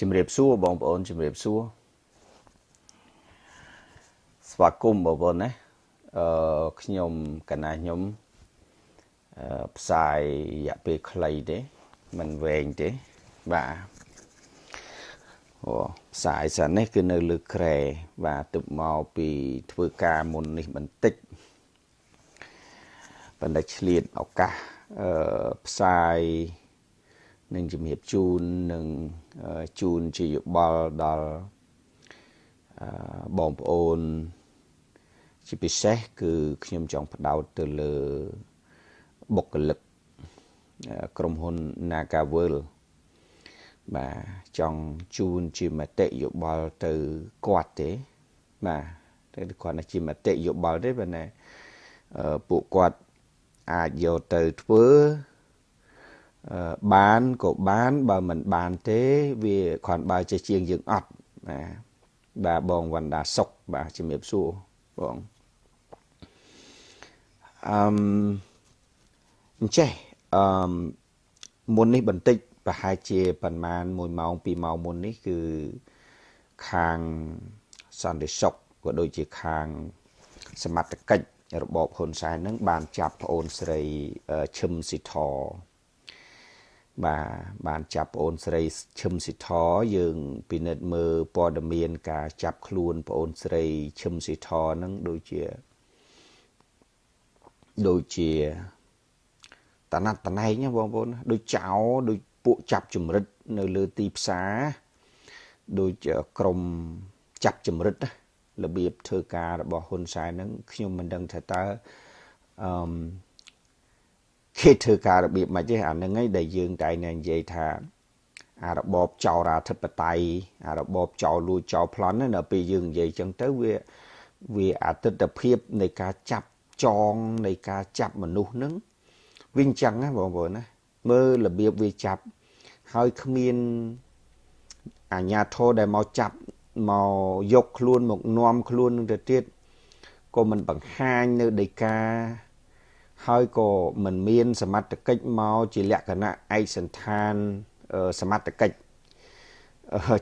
ជំរាបសួរបងប្អូនជំរាបសួរស្វាគមន៍បងប្អូនណាអឺខ្ញុំកណាខ្ញុំអឺផ្សាយរយៈពេលខ្លីទេមិនវែងទេបាទអូផ្សាយសិននេះគឺនៅលើក្រែបាទទឹកមកពីធ្វើការមុននេះបន្តិចបណ្ឌិតឆ្លៀតឱកាសអឺផ្សាយ នឹងជំរាបជូននឹងជូនជាយោបល់ដល់បងប្អូន ជាពិសេសគឺខ្ញុំចង់ផ្ដោតទៅលើបុគ្គលិកក្រុមហ៊ុន Nagavel បាទចង់ជូនជាមតិយោបល់ទៅគាត់ទេបាទតែគាត់ណាជាមតិយោបល់ទេប៉ុន្តែពួកគាត់អាចយកទៅធ្វើ បានក៏បានបើមិនបានទេវាគ្រាន់បើជាជាងយើងអត់បាទបាទបងវណ្ដាសុកបាទជំរាបសួរបងអឺមអញ្ចេះអឺមមុននេះបន្តិចប្រហែលជាប្រហែល1ម៉ោង2ម៉ោងមុននេះគឺខាងសន្តិសុខក៏ដូចជាខាងសមត្ថកិច្ចរបបហ៊ុនសែននឹងបានចាប់ប្អូនស្រីឈឹមស៊ីធ បាទបានចាប់ប្អូនស្រីឈឹមស៊ីធយើង ពិនិត្យមើលព័ត៌មាន ការចាប់ខ្លួនប្អូនស្រីឈឹមស៊ីធហ្នឹងដូចជាដូចជាតណាត់តណែងបងប្អូនដូចចោដូចពួកចាប់ចម្រិតនៅលើទីផ្សារដូចក្រមចាប់ចម្រិតរបៀបធ្វើការរបស់ហ៊ុនសែនហ្នឹងខ្ញុំមិនដឹងថាតើអឺ គេធ្វើការរបៀបម៉េចទេអាហ្នឹងឯងដែលយើងតែនិយាយថាអារបបចោរាធិបតេយ្យអារបបចោលលួចចោលប្លន់នៅពេលយើងនិយាយចឹងទៅវាវាអតិថិភាពនៃការចាប់ចងនៃការចាប់មនុស្សហ្នឹងវិញចឹងណាបងប្អូនណាមើលរបៀបវាចាប់ហើយគ្មានអាញាធរដែលមកចាប់មកយកខ្លួនមកនាំខ្លួននឹងទៅទៀតក៏មិនបង្ហាញនៅដីកា ហើយក៏មិនមាន សមត្ថកិច្ចមកជាលក្ខណៈឯកសន្តានសមត្ថកិច្ច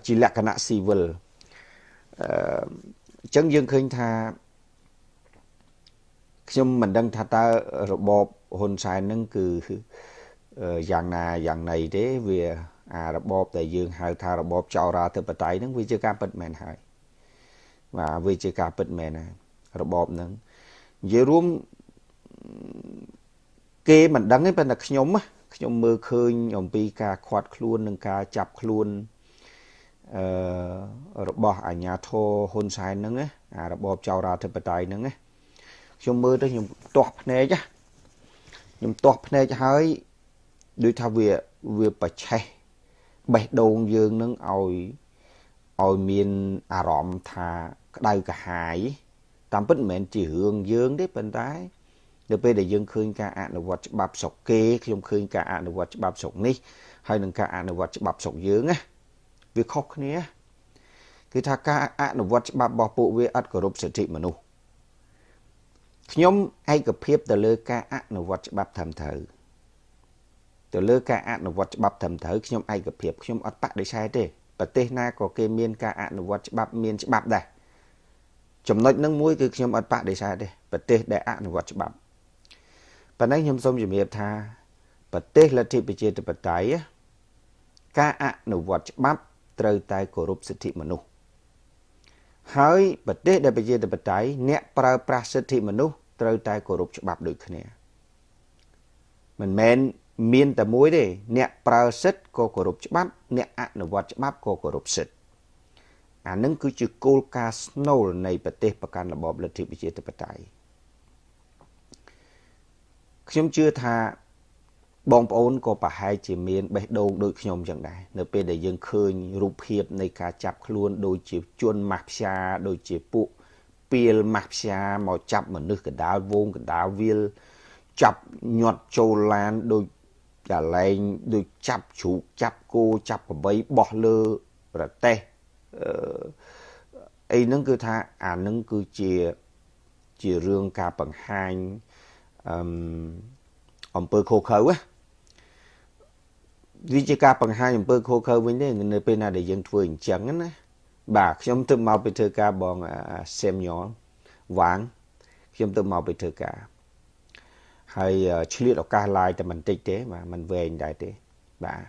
ជាលក្ខណៈស៊ីវិលអញ្ចឹងយើងឃើញថាខ្ញុំមិនដឹងថាតើរបបហ៊ុនសែននឹងគឺយ៉ាងណាយ៉ាងណីទេវាអារបបដែលយើងហៅថារបបចោរាធិបតេយ្យហ្នឹងវាជាការពិតមែនហើយបាទវាជាការពិតមែនហើយរបបហ្នឹងនិយាយរួម គេមិនដឹងទេប៉ុន្តែខ្ញុំខ្ញុំមើលឃើញអំពីការខាត់ខ្លួននិងការចាប់ខ្លួនអឺរបស់អាញាធរហ៊ុនសែនហ្នឹងអារបបចៅរាធិបតេយ្យហ្នឹងខ្ញុំមើលទៅខ្ញុំទាស់ភ្នែកខ្ញុំទាស់ភ្នែកហើយដូចថាវាវាប្រឆេះបេះដូងយើងនឹងឲ្យឲ្យមានអារម្មណ៍ថាក្តៅកាហាយតាមពិតមិនមែនជារឿងយើងទេប៉ុន្តែ នៅពេលដែលយើងឃើញការអនុវត្តច្បាប់ស្រុកគេខ្ញុំឃើញការអនុវត្តច្បាប់ស្រុកនេះហើយនឹងការអនុវត្តច្បាប់ស្រុកយើងណាវាខុសគ្នាគឺថាការអនុវត្តច្បាប់របស់ពួកវាអត់គោរពសិទ្ធិមនុស្សខ្ញុំឯកភាពទៅលើការអនុវត្តច្បាប់ត្រឹមត្រូវទៅលើការអនុវត្តច្បាប់ត្រឹមត្រូវខ្ញុំឯកភាពខ្ញុំអត់បដិសេធទេប្រទេសណាក៏គេមានការអនុវត្តច្បាប់មានច្បាប់ដែរចំណុចនឹងមួយគឺខ្ញុំអត់បដិសេធទេប្រទេសដែលអនុវត្តច្បាប់ ប៉ុន្តែខ្ញុំសូមជំរាបថាប្រទេសលទ្ធិប្រជាធិបតេយ្យការអនុវត្តច្បាប់ត្រូវតែគោរពសិទ្ធិមនុស្សហើយប្រទេសដែលប្រជាធិបតេយ្យអ្នកប្រើប្រាស់សិទ្ធិមនុស្សត្រូវតែគោរពច្បាប់ដូចគ្នាមិនមែនមានតែមួយទេអ្នកប្រើសិទ្ធក៏គោរពច្បាប់ អ្នកអនុវត្តច្បាប់ក៏គោរពសិទ្ធអានឹងគឺជាគោលការណ៍ស្នូលនៃប្រទេសប្រកាន់របបលទ្ធិប្រជាធិបតេយ្យ ខ្ញុំជឿថាបងប្អូនក៏ប្រហែលជាមានបេះដូងដូចខ្ញុំចឹងដែរនៅពេលដែលយើងឃើញរូបភាពនៃការចាប់ខ្លួនដូចជាជនម៉ាហ្វយ៉ាដូចជាពួកពីលម៉ាហ្វយ៉ាមកចាប់មនុស្សកដាលវងកដាលវាលចាប់ញាត់ចូលឡានដូចកលែងដូចចាប់ជ្រូកចាប់គោចាប់ក្របីបោះលើប្រទេសអឺអីហ្នឹងគឺថាអាហ្នឹងគឺជាជារឿងការបង្ហាញ អឺអំពើខុសខើណាវាជាការបង្ហាញអំពើខុសខើវិញទេនៅពេលណាដែលយើងធ្វើអញ្ចឹងណាបាទខ្ញុំទៅមកពីធ្វើការបង Samuel វាងខ្ញុំទៅមកពីធ្វើការហើយឆ្លៀតឱកាស live តែបន្តិចទេបាទมันវែងដែរទេបាទ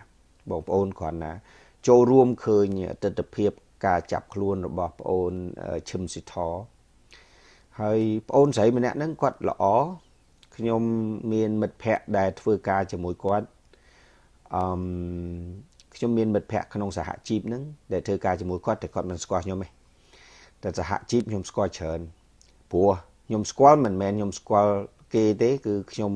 បងប្អូនគ្រាន់ណា ចូលរួមឃើញទស្សនវិជ្ជាការចាប់ខ្លួនរបស់ប្អូនឈឹមស៊ីធហើយប្អូនស្រីម្នាក់ហ្នឹងគាត់ល្អ ខ្ញុំមានមិត្តភ័ក្តិដែលធ្វើការជាមួយគាត់អឺខ្ញុំមានមិត្តភ័ក្តិក្នុងសហជីពហ្នឹងដែលធ្វើការជាមួយគាត់តែគាត់មិនស្គាល់ខ្ញុំទេតែសហជីពខ្ញុំស្គាល់ច្រើនព្រោះខ្ញុំស្គាល់មិនមែនខ្ញុំស្គាល់គេទេគឺខ្ញុំ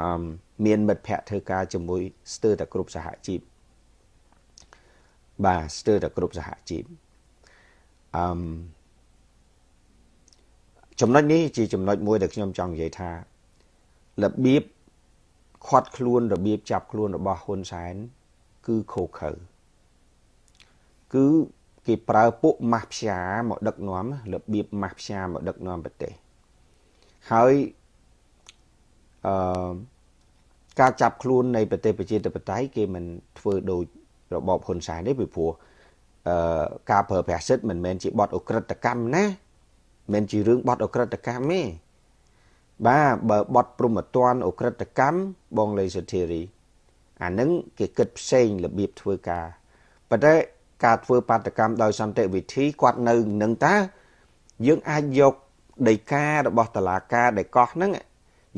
អឺមានមិត្តភ័ក្តិធ្វើការជាមួយស្ទើរតែគ្រប់សហជីពបាទស្ទើរតែគ្រប់សហជីពអឺ ចំណុចនេះជាចំណុចមួយដែលខ្ញុំចង់និយាយថារបៀបខាត់ខ្លួនរបៀបចាប់ខ្លួនរបស់ហ៊ុនសែនគឺខូខើគឺគេប្រើពួកម៉ាស់ផ្សាមកដឹកនាំរបៀបម៉ាស់ផ្សាមកដឹកនាំប្រទេសហើយអឺការចាប់ខ្លួននៃប្រទេសប្រជាធិបតេយ្យគេមិនធ្វើដោយរបបហ៊ុនសែនទេពីព្រោះអឺការប្រើប្រាស់សិទ្ធិមិនមែនជាបទអក្រិតកម្មណា មិនជារឿងបទអក្រិតកម្មទេបាទបើបទព្រមត្តនអក្រិតកម្មបងលេសុធារីអានឹងគេគិតផ្សេងរបៀបធ្វើការប៉ុន្តែការធ្វើបាតកម្មដោយសន្តិវិធីគាត់នៅនឹងតា យើងអាចយកដីការបស់តឡាការដែលកោះហ្នឹង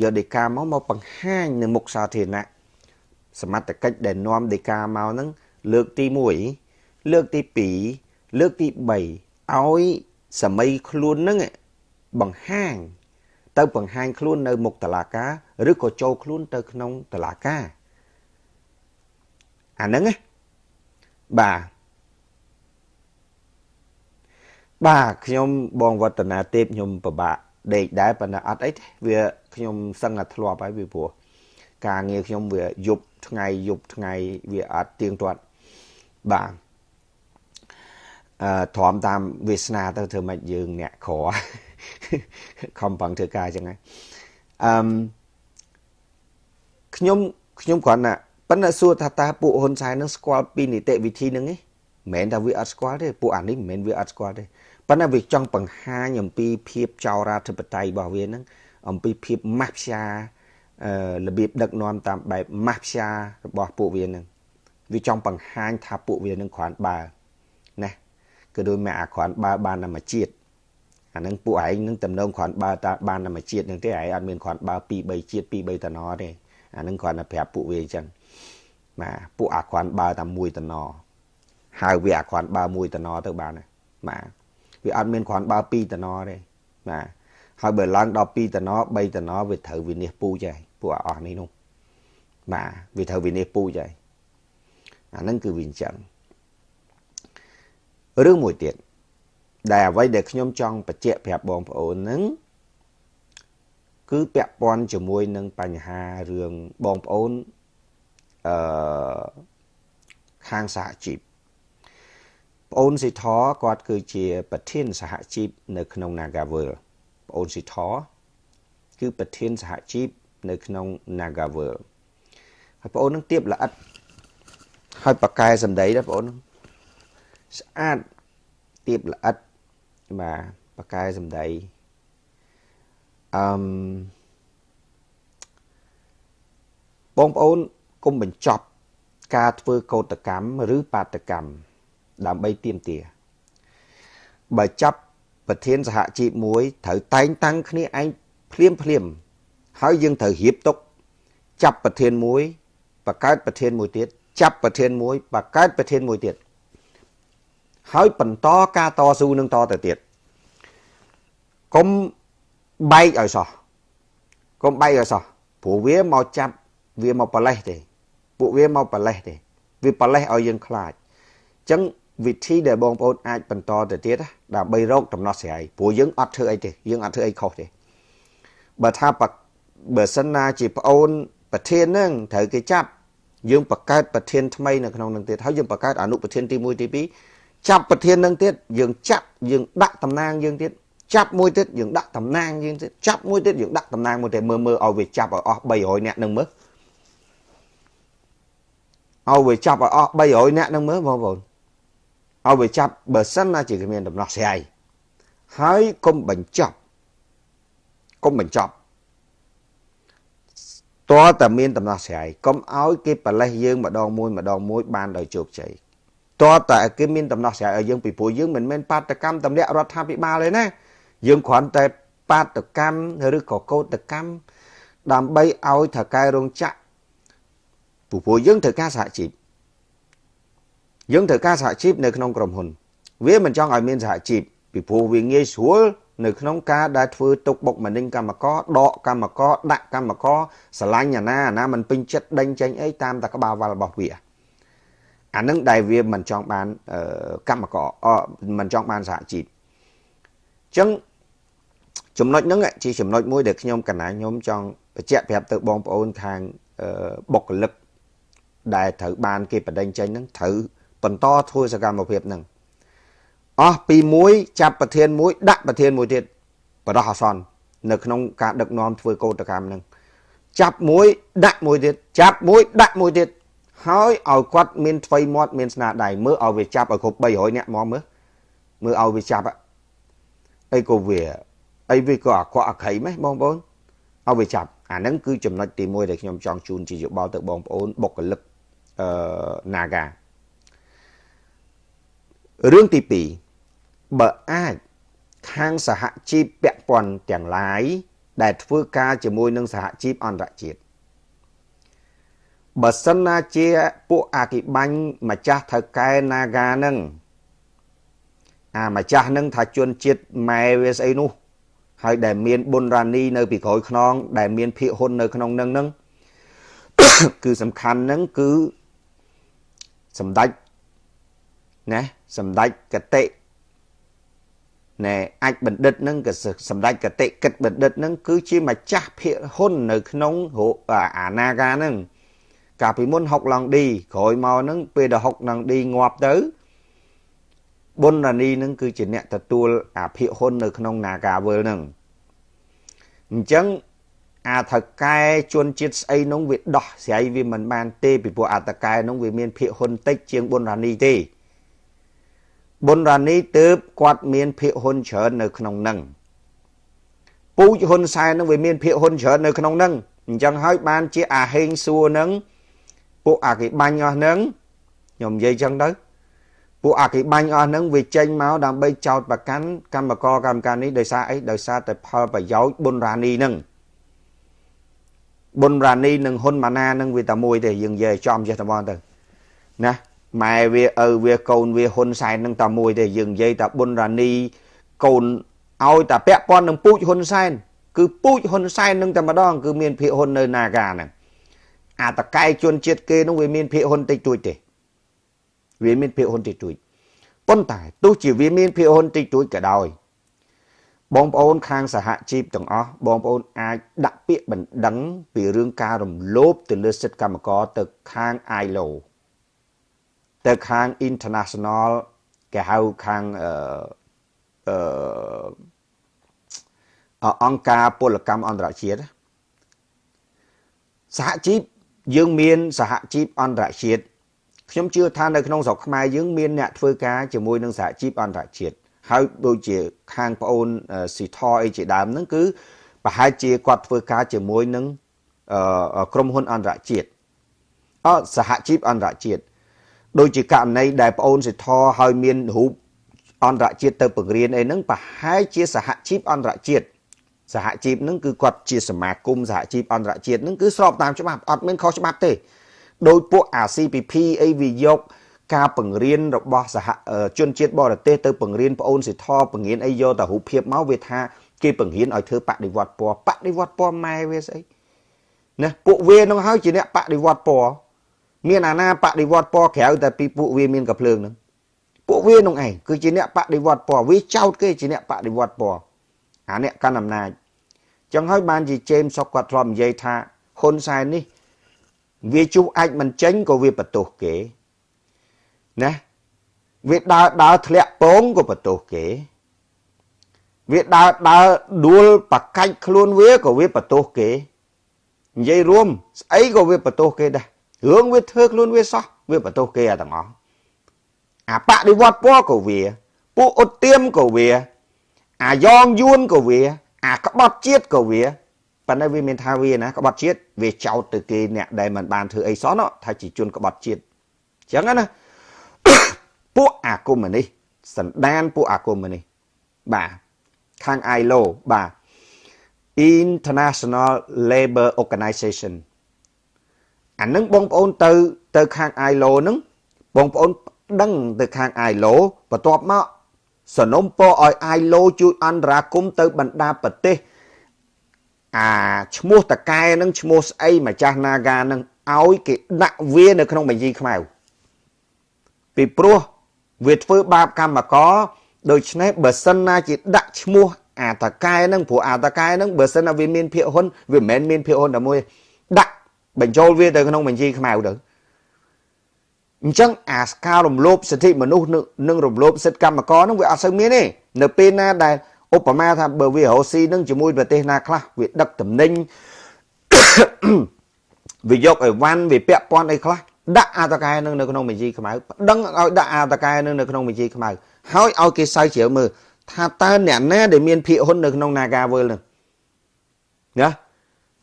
យកដីកាមកមកបង្ហាញនៅមុខសាធារណៈសមត្ថកិច្ចដែលនាំដីកាមកហ្នឹងលើកទី1លើកទី2លើកទី3ឲ្យ សម័យខ្លួនហ្នឹងបង្ហាញទៅបង្ហាញខ្លួននៅមុខតឡាការ ឬក៏ចូលខ្លួនទៅក្នុងតឡាការអាហ្នឹងណាបាទបាទខ្ញុំបងវឌ្ឍនាទេពខ្ញុំពិបាកដេកដែរប៉ុន្តែអត់អីទេវាខ្ញុំសឹងតែធ្លាប់ហើយពីព្រោះការងារខ្ញុំវាយប់ថ្ងៃយប់ថ្ងៃវាអត់ទៀងទាត់បាទអឺ ទ្រាំតាមវាសនាទៅធ្វើម៉េចយើងអ្នកក្រខំប្រឹងធ្វើការអញ្ចឹងហើយអឺខ្ញុំខ្ញុំគ្រាន់តែប៉ុន្តែសួរថាតើពួកហ៊ុនសែននឹងស្គាល់ពីនីតិវិធីនឹងទេមិនមែនថាវាអត់ស្គាល់ទេពួកអានេះមិនមែនវាអត់ស្គាល់ទេប៉ុន្តែវាចង់បង្ហាញអំពីភាពចោរាធិបតេយ្យរបស់វានឹងអំពីភាពម៉ាស់ផ្សាអឺរបៀបដឹកនាំតាមបែបម៉ាស់ផ្សារបស់ពួកវានឹងវាចង់បង្ហាញថាពួកវានឹងគ្រាន់បើណា គឺដោយមកអាគ្រាន់បើបានតែមួយជាតិអានឹងពួកឯងនឹងតំណងគ្រាន់បើតាបានតែមួយជាតិនឹងទេឯងអត់មានគ្រាន់បើ2 3ជាតិ2 3តំណទេអានឹងគ្រាន់តែប្រាប់ពួកវាអញ្ចឹងបាទពួកអាគ្រាន់បើតែមួយតំណហៅវាអាគ្រាន់បើមួយតំណទៅបានបាទវាអត់មានគ្រាន់បើ2តំណទេបាទហើយបើឡើងដល់2តំណ3តំណវាត្រូវវិនិច្ឆ័យពូចហើយពួកអស់នេះនោះបាទវាត្រូវវិនិច្ឆ័យពូចហើយអាហ្នឹងគឺវាអញ្ចឹង រឿងមួយទៀតដែលអ្វីដែលខ្ញុំចង់បញ្ជាក់ប្រាប់បងប្អូនហ្នឹងគឺពាក់ព័ន្ធជាមួយនឹងបញ្ហារឿងបងប្អូនអឺខាងសហជីពប្អូនស៊ីធគាត់គឺជាប្រធានសហជីពនៅក្នុង Nagavel ប្អូនស៊ីធគឺប្រធានសហជីពនៅក្នុង Nagavel ហើយប្អូននឹងទៀបល្អិតហើយប៉ាកែសម្ដីដែរបងប្អូន ស្អាតទៀបល្អិតបាទប៉ាកែសម្ដីអឺមបងប្អូនកុំបញ្ចប់ការធ្វើកោតកម្មឬបាតកម្មដើម្បីទៀមទាបើចាប់ប្រធានសហជីពមួយត្រូវតែងតាំងគ្នាឯងភ្លាមភ្លាមហើយយើងត្រូវរៀបទុកចាប់ប្រធានមួយបង្កើតប្រធានមួយទៀតចាប់ប្រធានមួយបង្កើតប្រធានមួយទៀត ហើយបន្តការតស៊ូនឹងតទៅទៀតកុំបែកឲ្យសោះកុំបែកឲ្យសោះព្រោះវាមកចាប់វាមកប្រលេះទេពួកវាមកប្រលេះទេវាប្រលេះឲ្យយើងខ្លាចអញ្ចឹងវិធីដែលបងប្អូនអាចបន្តទៅទៀតដើម្បីរកដំណោះស្រាយព្រោះយើងអត់ធ្វើអីទេយើងអត់ធ្វើអីខុសទេបើថាបើសិនណាជាប្អូនប្រធាននឹងត្រូវគេចាប់យើងបង្កើតប្រធានថ្មីនៅក្នុងនឹងទៀតហើយយើងបង្កើតអនុប្រធានទី1ទី2 ចាប់ប្រធាននឹងទៀតយើងចាប់យើងដាក់តំណាងយើងទៀតចាប់មួយទៀតយើងដាក់តំណាងយើងទៀតចាប់មួយទៀតយើងដាក់តំណាងមួយទៀតមើលមើលឲ្យវាចាប់ឲ្យអស់300នាក់នឹងមើលឲ្យវាចាប់ឲ្យអស់300នាក់នឹងមើលបងប្អូនឲ្យវាចាប់បើសិនណាជាគ្មានដំណោះស្រាយហើយកុំបញ្ចប់កុំបញ្ចប់តើតែមានដំណោះស្រាយកុំឲ្យគេប្រលេះយើងម្ដងមួយម្ដងមួយបានដោយជោគជ័យ តើតែគេមានដំណោះស្រាយឲ្យយើងពីព្រោះយើងមិនមែនបាតកម្មតម្លាក់រដ្ឋាភិបាលទេណាយើងគ្រាន់តែបាតកម្មឬក៏កោតកម្មដើម្បីឲ្យថៅកែរោងចក្រព្រោះយើងត្រូវការសហជីពយើងត្រូវការសហជីពនៅក្នុងក្រុមហ៊ុន វាមិនចង់ឲ្យមានសហជីពពីព្រោះវាងាយស្រួលនៅក្នុងការដែលធ្វើទុកបុកម្នេញកម្មករដកកម្មករដាក់កម្មករស្រឡាញ់អាណាអាណាមិនពេញចិត្តដេញចេញអីតាមតែក្បាលវល់របស់វា អានឹងដែលវាមិនចង់បានកម្មករមិនចង់បានសហជីពអញ្ចឹងចំណុចហ្នឹងជាចំណុចមួយដែលខ្ញុំកណាខ្ញុំចង់បញ្ជាក់ប្រាប់ទៅបងប្អូនខាងបុគ្គលិកដែលត្រូវបានគេបដិញ្ញចេញហ្នឹងត្រូវបន្តធ្វើសកម្មភាពហ្នឹងអស់ពីមួយចាប់ប្រធានមួយដាក់ប្រធានមួយទៀតបដោះអាសន្ននៅក្នុងការដឹកនាំធ្វើកោតកម្មហ្នឹងចាប់មួយដាក់មួយទៀតចាប់មួយដាក់មួយទៀត ហើយឲ្យគាត់មានថ្វីមាត់មានស្នាដៃមើលឲ្យវាចាប់ឲ្យគ្រប់300នាក់មកមើលមើលឲ្យវាចាប់អីក៏វាអីវាក៏អាក្រក់អាក្រៃម៉េះបងប្អូនឲ្យវាចាប់អាហ្នឹងគឺចំណុចទី1ដែលខ្ញុំចង់ជូនជាយោបល់ទៅបងប្អូនបុគ្គលិកអឺ Naga រឿងទី2បើអាចខាងសហជីពពាក់ព័ន្ធទាំងឡាយដែលធ្វើការជាមួយនឹងសហជីពអន្តរជាតិ បើសិនណាជាពួកអាគិបាញ់ម្ចាស់ថៅកែ Naga នឹងអាម្ចាស់នឹងថាជនជាតិម៉ែវាស្អីនោះ ហើយដែលមានបុនរ៉ានីនៅពីក្រោយខ្នង ដែលមានភាកហ៊ុននៅក្នុងនឹងនឹងគឺសំខាន់នឹងគឺសម្ដេចណាសម្ដេចកតិណែអាចបណ្ឌិតនឹងក៏សម្ដេចកតិកិតបណ្ឌិតនឹងគឺជាម្ចាស់ភាកហ៊ុននៅក្នុងអាណាកានឹង កាលពីមុនហុកឡង់ឌីក្រោយមកនឹងពេលដែលហុកឡង់ឌីងាប់ទៅបុណ្យរានីនឹងគឺជាអ្នកទទួលអាភិហ៊ុននៅក្នុង Nagawal នឹងអញ្ចឹងអាថកែជួនជាតិស្អីនោះវាដោះស្រាយវាមិនបានទេពីព្រោះអាតកែនោះវាមានភិហ៊ុនតិចជាងបុណ្យរានីទេបុណ្យរានីទើបគាត់មានភិហ៊ុនច្រើននៅក្នុងនឹងពូជហ៊ុនសែននឹងវាមានភិហ៊ុនច្រើននៅក្នុងនឹងអញ្ចឹងហើយបានជាអាហេងសួរនឹង ពួកអាគិបាញ់អស់នឹងខ្ញុំនិយាយចឹងទៅពួកអគិបាញ់អស់ហ្នឹងវាចេញមកដើម្បីចោតប្រកាន់កម្មករកម្មការនេះដោយសារអីដោយសារតែផលប្រយោជន៍បុនរានីហ្នឹងបុនរានីនិងហ៊ុនម៉ាណានឹងវាតែមួយទេយើងនិយាយចំចេះតែបងទៅណាម៉ែវាឪវាកូនវាហ៊ុនសែននឹងតែមួយទេយើងនិយាយតែបុនរានីកូនឲ្យតែពាក់ព័ន្ធនឹងពូជហ៊ុនសែនគឺពូជហ៊ុនសែននឹងតែម្ដងគឺមានភាគហ៊ុននៅនាការហ្នឹង អាតកែជនជាតិគេនោះវាមានភាគហ៊ុនតិចតួចទេវាមានភាគហ៊ុនតិចតួចប៉ុន្តែទោះជាវាមានភាគហ៊ុនតិចតួចក៏ដោយបងប្អូនខាងសហជីពទាំងអស់បងប្អូនអាចដាក់ពាក្យបណ្ដឹងពីរឿងការរំលោភទៅលើសិទ្ធិកម្មករទៅខាង ILO ទៅខាង International គេហៅខាងអឺអឺអង្គការពលកម្មអន្តរជាតិសហជីព យើងមានសហជីពអន្តរជាតិខ្ញុំជឿថានៅក្នុងស្រុកខ្មែរយើងមានអ្នកធ្វើការជាមួយនឹងសហជីពអន្តរជាតិហើយដូចជាខាងប្អូនស៊ីថអីជាដើមហ្នឹងគឺប្រហែលជាគាត់ធ្វើការជាមួយនឹងក្រុមហ៊ុនអន្តរជាតិអសហជីពអន្តរជាតិដូចជាករណីដែលប្អូនសិទ្ធឲ្យមានរូបអន្តរជាតិទៅបង្រៀនអីហ្នឹងប្រហែលជាសហជីពអន្តរជាតិ សហជីពហ្នឹងគឺគាត់ជាសមាគមសហជីពអន្តរជាតិហ្នឹងគឺស្របតាមច្បាប់អត់មានខុសច្បាប់ទេដោយពួកអា CPP អីវាយកការបង្រៀនរបស់សហជនជាតិបរទេសទៅបង្រៀនប្អូនសិទ្ធបង្រៀនអីយកតែរូបភាពមកវាថាគេបង្រៀនឲ្យធ្វើបដិវត្តពណ៌បដិវត្តពណ៌ម៉ែវាស្អីណាពួកវានឹងហើយជាអ្នកបដិវត្តពណ៌មានអាណាបដិវត្តពណ៌ក្រៅតែពីពួកវាមានកភ្លើងនឹងពួកវានឹងឯងគឺជាអ្នកបដិវត្តពណ៌វាចោតគេជាអ្នកបដិវត្តពណ៌ អាអ្នកកាន់អំណាចចឹងហើយបានជាជេមសុកគាត់ធ្លាប់និយាយថាហ៊ុនសែននេះ វាជុះអាចមិនចេញក៏វាបន្ទោសគេណាវាដើរដើរធ្លាក់ពងក៏បន្ទោសគេ វាដើរដើរដួលបកាច់ខ្លួនវាក៏វាបន្ទោសគេនិយាយរួមស្អីក៏វាបន្ទោសគេដែររឿងវាធ្វើខ្លួនវាសោះវាបន្ទោសគេអាទាំងអស់អាបដិវត្តពណ៌ក៏វា ពួកអ៊ុតទៀមក៏វា អាយ៉ងយួនក៏វា អាក្បត់ជាតិក៏វាប៉ុន្តែវាមានថាវាណាក្បត់ជាតិវាចោតទៅគេអ្នកដែលមិនបានធ្វើអីសោះណោះថាជាជនក្បត់ជាតិអញ្ចឹងណាពួកអាគមនេះសន្តានពួកអាគមនេះបាទខាង ILO បាទ International Labor Organization អានឹងបងប្អូនទៅទៅខាង ILO ហ្នឹងបងប្អូនដឹងទៅខាង ILO បន្ទាប់មក សនំពរឲ្យ ILO ជួយអន្តរាគមទៅបណ្ដាប្រទេសអាឈ្មោះតកែនឹងឈ្មោះស្អីម្ចាស់ Naga នឹងឲ្យគេដាក់វានៅក្នុងបញ្ជីខ្មៅពីព្រោះវាធ្វើបាបកម្មករដូច្នេះបើសិនណាជាដាក់ឈ្មោះអាតកែនឹងព្រោះអាតកែនឹងបើសិនណាវាមានភាគហ៊ុនវាមិនមែនមានភាគហ៊ុនតែមួយដាក់បញ្ចូលវាទៅក្នុងបញ្ជីខ្មៅទៅ អញ្ចឹងអាសការរំលោភសិទ្ធិមនុស្សនិងរំលោភសិទ្ធិកម្មករនឹងវាអត់សូវមានទេនៅពេលណាដែលឧបមាថាបើវារស់ស៊ីនឹងជាមួយប្រទេសណាខ្លះវាដឹកតំណែងវាយកអីវ៉ាន់វាពាក់ព័ន្ធអីខ្លះដាក់អាតកែនឹងនៅក្នុងបញ្ជីខ្មៅប្តឹងឲ្យដាក់អាតកែនឹងនៅក្នុងបញ្ជីខ្មៅហើយឲ្យគេសើជ្រាវមើលថាតើអ្នកណាដែលមានភាគហ៊ុននៅក្នុង Nagawal នឹងណា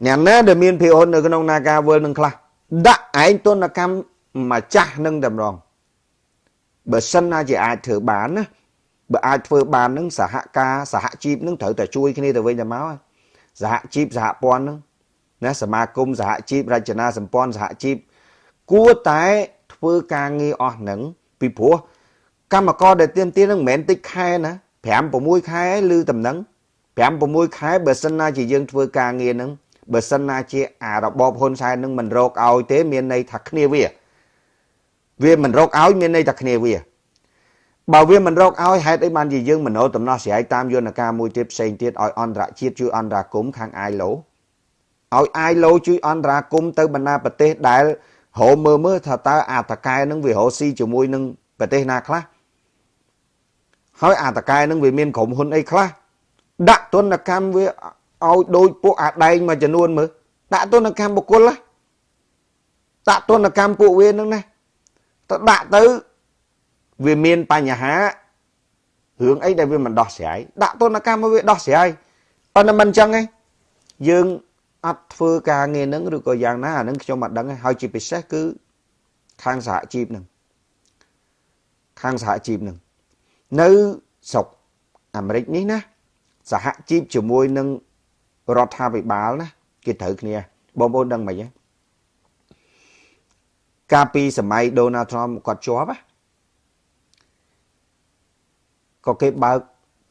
អ្នកណាដែលមានភាគហ៊ុននៅក្នុង Nagawal នឹងខ្លះដាក់ឯងទនកម្ម ម្ចាស់នឹងតែម្ដងបើសិនណាជាអាចធ្វើបានណាបើអាចធ្វើបាននឹងសហការសហជីពនឹងត្រូវតែជួយគ្នាទៅវិញទៅមកសហជីពសហព័ន្ធនឹងណាសមាគមសហជីពរចនាសម្ព័ន្ធសហជីពគួរតែធ្វើការងារអស់នឹងពីព្រោះកម្មករដែលទៀមទានឹងមិនមែនតិចខែណា5 6ខែឬតំណឹង5 6ខែបើសិនណាជាយើងធ្វើការងារនឹងបើសិនណាជាអារបបហ៊ុនសែននឹងមិនរកឲ្យទេមានន័យថាគ្នាវា វាមិនរកឲ្យមានន័យថាគ្នាវាបើវាមិនរកឲ្យហេតុអីបានជាយើងមโนដំណោះស្រាយតាមយន្តការមួយទៀតផ្សេងទៀតឲ្យអន្តរជាតិជួយអន្តរាគមខាង ILO ឲ្យ ILO ជួយអន្តរាគមទៅបណ្ដាប្រទេសដែលរោមើលមើលថាតើអាតកែនឹងវារោស៊ីជាមួយនឹងប្រទេសណាខ្លះហើយអាតកែនឹងវាមានក្រុមហ៊ុនអីខ្លះដាក់ទនកម្មវាឲ្យដូចពួកអាដែងមួយចំនួនមើលដាក់ទនកម្មបុគ្គលណាដាក់ទនកម្មពួកវានឹងណា ទៅដាក់ទៅវាមានបញ្ហារឿងអីដែលវាមិនដោះស្រាយដាក់ទនកម្មមកវាដោះស្រាយអត់មិនអញ្ចឹងទេយើងអត់ធ្វើការងារនឹងឬក៏យ៉ាងណាអានឹងខ្ញុំអត់ដឹងទេហើយជាពិសេសគឺខាងសហជីពនឹងខាងសហជីពនឹងនៅស្រុកអាមេរិកនេះណាសហជីពជាមួយនឹងរដ្ឋាភិបាលណាគេត្រូវគ្នាបងប្អូនដឹងមិនទេ កាលពីសម័យ Donald Trump គាត់ជាប់ណាក៏គេបើក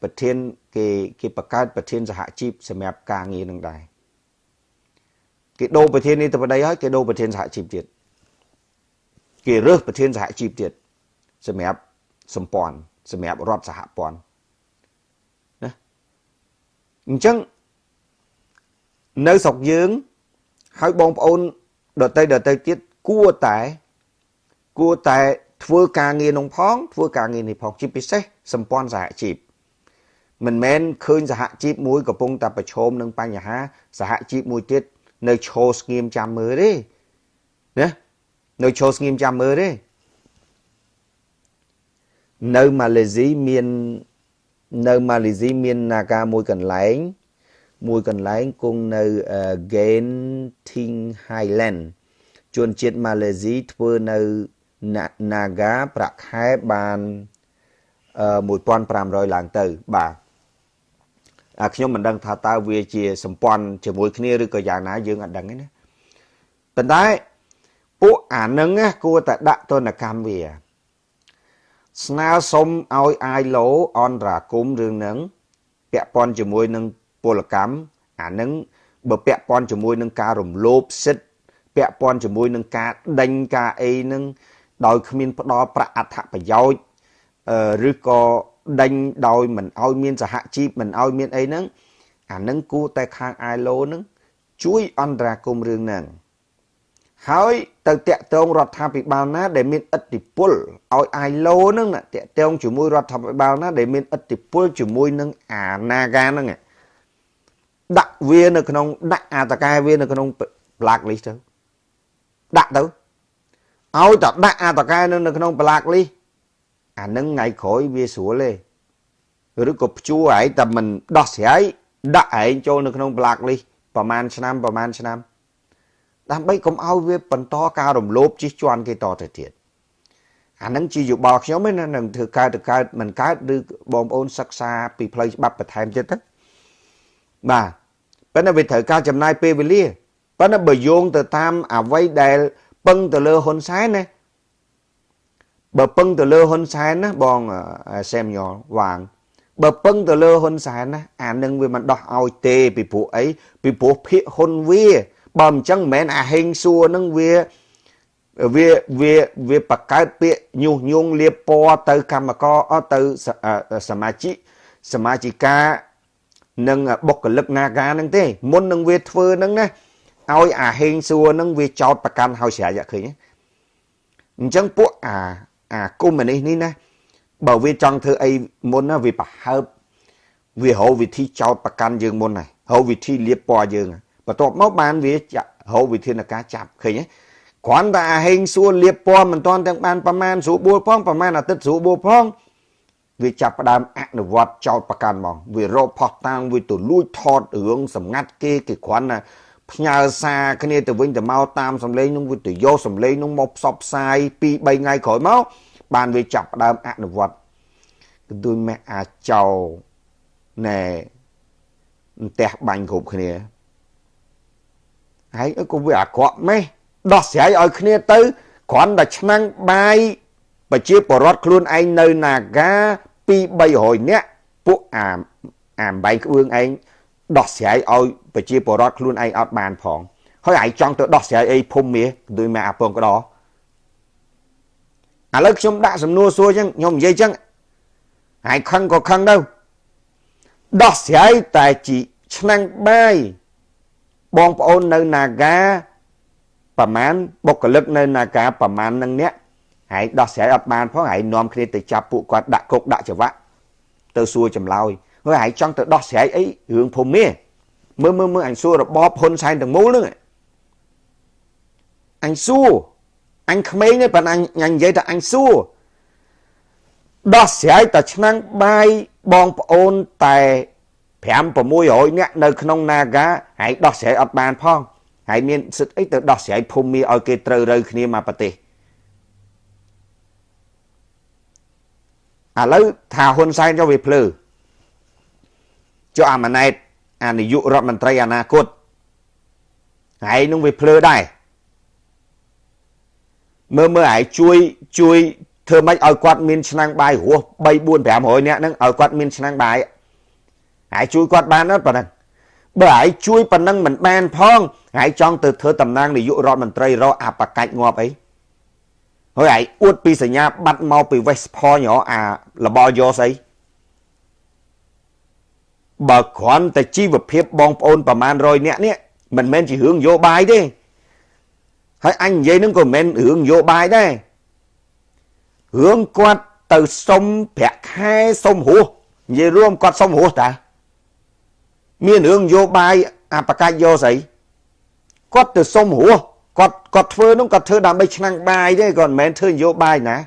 ប្រធានគេគេបង្កើតប្រធានសហជីពសម្រាប់ការងារនឹងដែរគេដូរប្រធាននេះទៅប្តីហើយគេដូរប្រធានសហជីពទៀតគេរើសប្រធានសហជីពទៀតសម្រាប់សម្ព័ន្ធសម្រាប់រដ្ឋសហព័ន្ធណាអញ្ចឹងនៅស្រុកយើងហើយបងប្អូនដតីដតីទៀត គួរតែគួរតែធ្វើការងារនោះផងធ្វើការងារនេះផងជាពិសេសសម្ព័ន្ធសហជីពមិនមែនឃើញសហជីពមួយកំពុងតែប្រឈមនឹងបញ្ហាសហជីពមួយទៀតនៅឈរស្ងៀមចាំមើលទេណានៅឈរស្ងៀមចាំមើលទេនៅម៉ាឡេស៊ីមាននៅម៉ាឡេស៊ីមាននាការមួយកន្លែងមួយកន្លែងគង់នៅ Genting Highland ជនជាតិម៉ាឡេស៊ីធ្វើនៅ Naga ប្រាក់ខែបាន1500ឡើងទៅបាទអាខ្ញុំមិនដឹងថាតើវាជាសម្ព័ន្ធជាមួយគ្នាឬក៏យ៉ាងណាយើងអត់ដឹងទេណាប៉ុន្តែពួកអានឹងគួរតែដាក់ទណ្ឌកម្មវា ស្នើសុំឲ្យអាយឡូអន្តរាគមរឿងហ្នឹងពាក់ព័ន្ធជាមួយនឹងពលកម្មអានឹងបើពាក់ព័ន្ធជាមួយនឹងការរំលោភសិទ្ធិ ពាក់ព័ន្ធជាមួយនឹងការដេញការអីនឹងដោយគ្មានផ្ដល់ប្រាក់អត្ថប្រយោជន៍ឬក៏ដេញដោយមិនឲ្យមានសហជីពមិនឲ្យមានអីហ្នឹងអានឹងគួរតែខាង ILO ហ្នឹងជួយអន្តរាគមរឿងហ្នឹងហើយទៅតាក់ទងរដ្ឋាភិបាលណា ដែលមានឥទ្ធិពលឲ្យ ILO ហ្នឹងតាក់ទងជាមួយរដ្ឋាភិបាលណា ដែលមានឥទ្ធិពលជាមួយនឹងអា Naga ហ្នឹងដាក់វានៅក្នុងដាក់អាតកែវានៅក្នុង black list ទៅ ដាក់ទៅឲ្យតែដាក់អាតកែនៅក្នុងប្លាកលីអានឹងថ្ងៃក្រោយវាស្រួលទេឬក៏ព្យួរឯងតែមិនដោះស្រាយដាក់ឯងចូលនៅក្នុងប្លាកលីប្រហែលឆ្នាំប្រហែលឆ្នាំដើម្បីកុំឲ្យវាបន្តការរំលោភជិះជាន់គេតទៅទៀតអានឹងជាយោបល់ខ្ញុំឯណានឹងធ្វើកើតទៅកើតមិនកើតឬបងប្អូនសិក្សាពីផ្លូវច្បាប់បន្ថែមទៀតទៅបាទប៉ុន្តែវាត្រូវការចំណាយពេលវេលា ប៉ុន្តែបើយោងទៅតាមអ្វីដែលពឹងទៅលើហ៊ុនសែនណាបើពឹងទៅលើហ៊ុនសែនណាបងសែមយ៉លវាងបើពឹងទៅលើហ៊ុនសែនណាអានឹងវាមិនដោះឲ្យទេពីព្រោះអីពីព្រោះភាកហ៊ុនវាបើមិនចឹងមិនមែនអាហេងសួរនឹងវាវាវាវាបកកើតពាក្យញុះញង់លៀបពណ៌ទៅកម្មករអត់ទៅសមាជិកសមាជិកានិងបុគ្គលិកនាការហ្នឹងទេមុននឹងវាធ្វើហ្នឹងណា ឲ្យអាហេងសួរហ្នឹងវាចោតប្រកាន់ឲ្យស្រ័យឃើញអញ្ចឹងពួកអាអាកុំនេះនេះណាបើវាចង់ធ្វើអីមុនណាវាប្រហើបវារកវិធីចោតប្រកាន់យើងមុនហើយរកវិធីលៀបពណ៌យើងបន្ទាប់មកបានវារកវិធានការចាប់ឃើញទេគ្រាន់តែអាហេងសួរលៀបពណ៌មិនទាន់ទាំងបានប្រមាណស្រួលបួលផងប្រមាណអាទិត្យស្រួលបួលផងវាចាប់ផ្ដើមអនុវត្តចោតប្រកាន់មកវារកផោះតាំងវាទៅលួចថតរឿងសម្ងាត់គេគេគ្រាន់តែ ផ្ញើសារគ្នាទៅវិញទៅមកតាមសម្លេងនោះវាទៅយកសម្លេងនោះមកផ្សព្វផ្សាយ2 3ថ្ងៃក្រោយមកបានវាចាប់ផ្ដើមអនុវត្តគឺដូចមេអាចោណែផ្ទះបាញ់គ្រប់គ្នាហើយក៏វាអាក្រក់ម៉េះដោះស្រាយឲ្យគ្នាទៅគ្រាន់តែឆ្នាំងបាយប្រជាពលរដ្ឋខ្លួនឯងនៅនាការ2 300នាក់ពួកអាអាបែងក្បឿងឯង ដោះស្រាយឲ្យប្រជាពលរដ្ឋខ្លួនឯងអត់បានផងហើយឯងចង់ទៅដោះស្រាយអីភូមិមាដូចមកអាពងក្តោឥឡូវខ្ញុំដាក់សំណួរសួរចឹងខ្ញុំនិយាយចឹងហើយខឹងក៏ខឹងទៅដោះស្រាយតែជីឆ្នាំងបាយបងប្អូននៅនាការប្រមាណបុគ្គលិកនៅនាការប្រមាណនឹងអ្នកហើយដោះស្រាយអត់បានផងហើយនាំគ្នាទៅចាប់ពួកគាត់ដាក់គុកដាក់ច្បាក់ទៅសួរចម្លើយ ហើយហើយចង់ទៅដោះស្រាយអីរឿងភូមិមើលមើលមើលអញសួររបបហ៊ុនសែនទាំងមូលហ្នឹងអញសួរអញក្មេងទេប៉ុន្តែអញនិយាយថាអញសួរដោះស្រាយតែឆ្នាំងបាយបងប្អូនតែ5 600នាក់នៅក្នុង Naga ហើយដោះស្រាយអត់បានផងហើយមានសិទ្ធអីទៅដោះស្រាយភូមិឲ្យគេត្រូវរើគ្នាមកប្រទេសឥឡូវថាហ៊ុនសែនចុះវាភ្លឺ ចុះអាម៉ាណែតអានាយករដ្ឋមន្ត្រីអនាគតហើយនឹងវាភ្លឺដែរមើលមើលហើយជួយជួយធ្វើម៉េចឲ្យគាត់មានឆ្នាំងបាយរស់3 4 500នាក់ហ្នឹងឲ្យគាត់មានឆ្នាំងបាយហើយជួយគាត់បានអត់ប៉ុណ្ណឹងបើហើយជួយប៉ុណ្ណឹងមិនបានផងហើយចង់ទៅធ្វើតំណាងនាយករដ្ឋមន្ត្រីរកអាបកាច់ងាប់អីហើយឯងអួតពីសញ្ញាបាត់មកពី West Point អារបល់យកស្អី បើគ្រាន់តែជីវភាពបងប្អូនប្រមាណ100នាក់នេះមិនមែនជារឿងនយោបាយទេហើយអញនិយាយនឹងក៏មិនមែនរឿងនយោបាយដែររឿងគាត់ទៅសុំប្រាក់ខែសុំរស់និយាយរួមគាត់សុំរស់តាមានរឿងនយោបាយអបកាច់យកស្អីគាត់ទៅសុំរស់គាត់គាត់ធ្វើនោះគាត់ធ្វើដើម្បីឆ្នាំងបាយទេគាត់មិនមែនធ្វើនយោបាយណា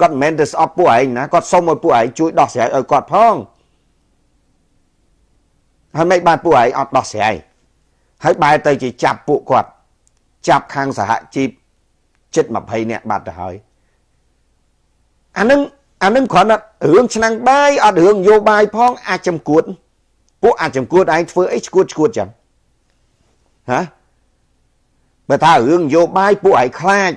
គាត់មិនមែនទៅស្អប់ពួកឯងណាគាត់សុំឲ្យពួកឯងជួយដោះស្រាយឲ្យគាត់ផង ហើយមិនបានពួកឯងអត់ដោះស្រាយហើយបែរទៅជាចាប់ពួកគាត់ចាប់ខាងសហជីពជិត20នាក់បាត់ទៅហើយអានឹងអានឹងគ្រាន់តែរឿងឆ្នាំងបាយអត់រឿងនយោបាយផងអាចចំគួតពួកអាចចំគួតឯងធ្វើអីឈួតឈួតចឹងហ៎បើថារឿងនយោបាយពួកឯងខ្លាច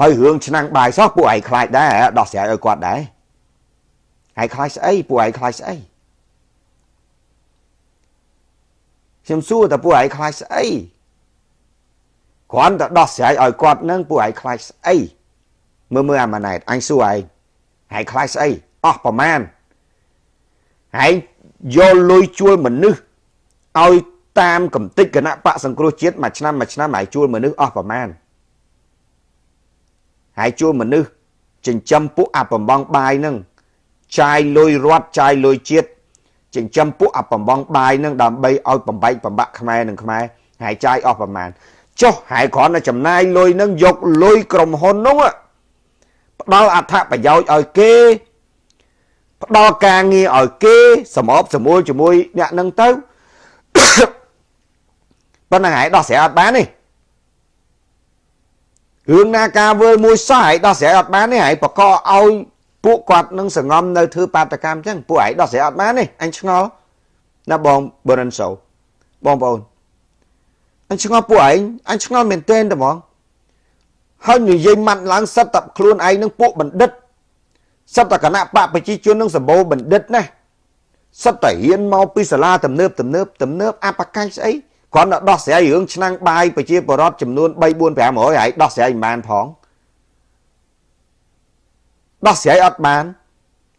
ហើយរឿងឆ្នាំងបាយសោះពួកឯងខ្លាចដែរដោះស្រាយឲ្យគាត់ដែរឯងខ្លាចស្អីពួកឯងខ្លាចស្អី ខ្ញុំសួរតើពួកឯងខ្លាចស្អីគ្រាន់តែដោះស្រាយឲ្យគាត់នឹងពួកឯងខ្លាចស្អីមើលមើលអាម៉ាណែតអញសួរឯងឯងខ្លាចស្អីអស់ប្រមាណឯងយកលុយជួលមនុស្សឲ្យតាមកំតិចគណៈបកសង្គ្រោះជាតិមួយឆ្នាំមួយឆ្នាំឯងជួលមនុស្សអស់ប្រមាណហើយជួលមនុស្សចិញ្ចឹមពួកអាបំងបាយនឹងចាយលុយរត់ចាយលុយជាតិ ចិញ្ចឹមពួកអាបំងបាយនឹងដើម្បីឲ្យបំបែកបំបាក់ខ្មែរនឹងខ្មែរហើយចាយអស់ប្រមាណចុះហើយគ្រាន់តែចំណាយលុយនឹងយកលុយក្រុមហ៊ុននោះផ្ដល់អត្ថប្រយោជន៍ឲ្យគេផ្ដល់ការងារឲ្យគេសម្របសម្រួលជាមួយអ្នកនឹងទៅប៉ុណ្ណឹងហើយដោះស្រាយអត់បានទេរឿងណាការវើមួយសោះហើយដោះស្រាយអត់បានទេហើយបកឲ្យ ពួកគាត់នឹងសងំនៅធ្វើបាតកម្មអញ្ចឹងពួកឯងដោះស្រាយអត់បានទេអញឆ្ងល់ណាបងបរិនសូបងប្អូនអញឆ្ងល់ពួកឯងអញឆ្ងល់មែនទែនតែហ្មងហើយនិយាយម៉ាត់ឡើងសិតតែខ្លួនឯងនឹងពួកបណ្ឌិតសិតតែគណៈបកប្រជាជននឹងសម្បូរបណ្ឌិតណាសិតតែហ៊ានមកពីសាលាទំនើបទំនើបទំនើបអបកាយស្អីគ្រាន់តែដោះស្រាយរឿងឆ្នាំងបាយប្រជាពលរដ្ឋចំនួន3 4 500ហើយដោះស្រាយមិនបានផង ដោះស្រាយអត់បាន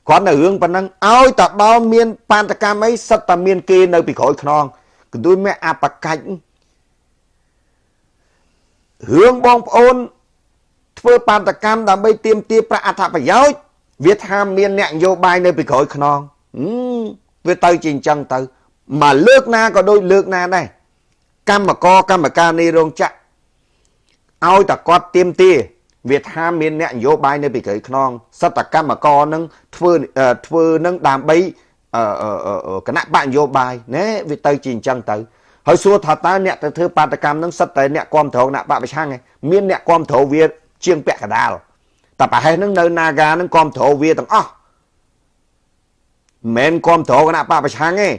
គ្រាន់តែរឿងប៉ុណ្ណឹងឲ្យតដល់មានបាតកម្មអីសិតតែមានគេនៅពីក្រោយខ្នងកន្ទួយមេអបកាច់រឿងបងប្អូនធ្វើបាតកម្មដើម្បីទាមទារប្រាក់អត្ថប្រយោជន៍វាថាមានអ្នកនយោបាយនៅពីក្រោយខ្នងវាទៅជាអញ្ចឹងទៅមកលើកណាក៏ដូចលើកណាដែរកម្មករកម្មការនៃរោងចក្រឲ្យតែគាត់ទៀមទា វាថាមានអ្នកនយោបាយនៅពីក្រោយខ្នងសតកម្មករនឹងធ្វើធ្វើនឹងដើម្បីគណៈបកនយោបាយណែវាទៅជាអញ្ចឹងទៅហើយសួរថាតើអ្នកទៅធ្វើបាតកម្មនឹងសិតតែអ្នកគ្រប់គ្រងគណៈបកប្រឆាំងឯងមានអ្នកគ្រប់គ្រងវាជាងពាក់កដាលតែប្រហែលនឹងនៅ Naga នឹងគ្រប់គ្រងវាទាំងអស់មិនគ្រប់គ្រងគណៈបកប្រឆាំងទេ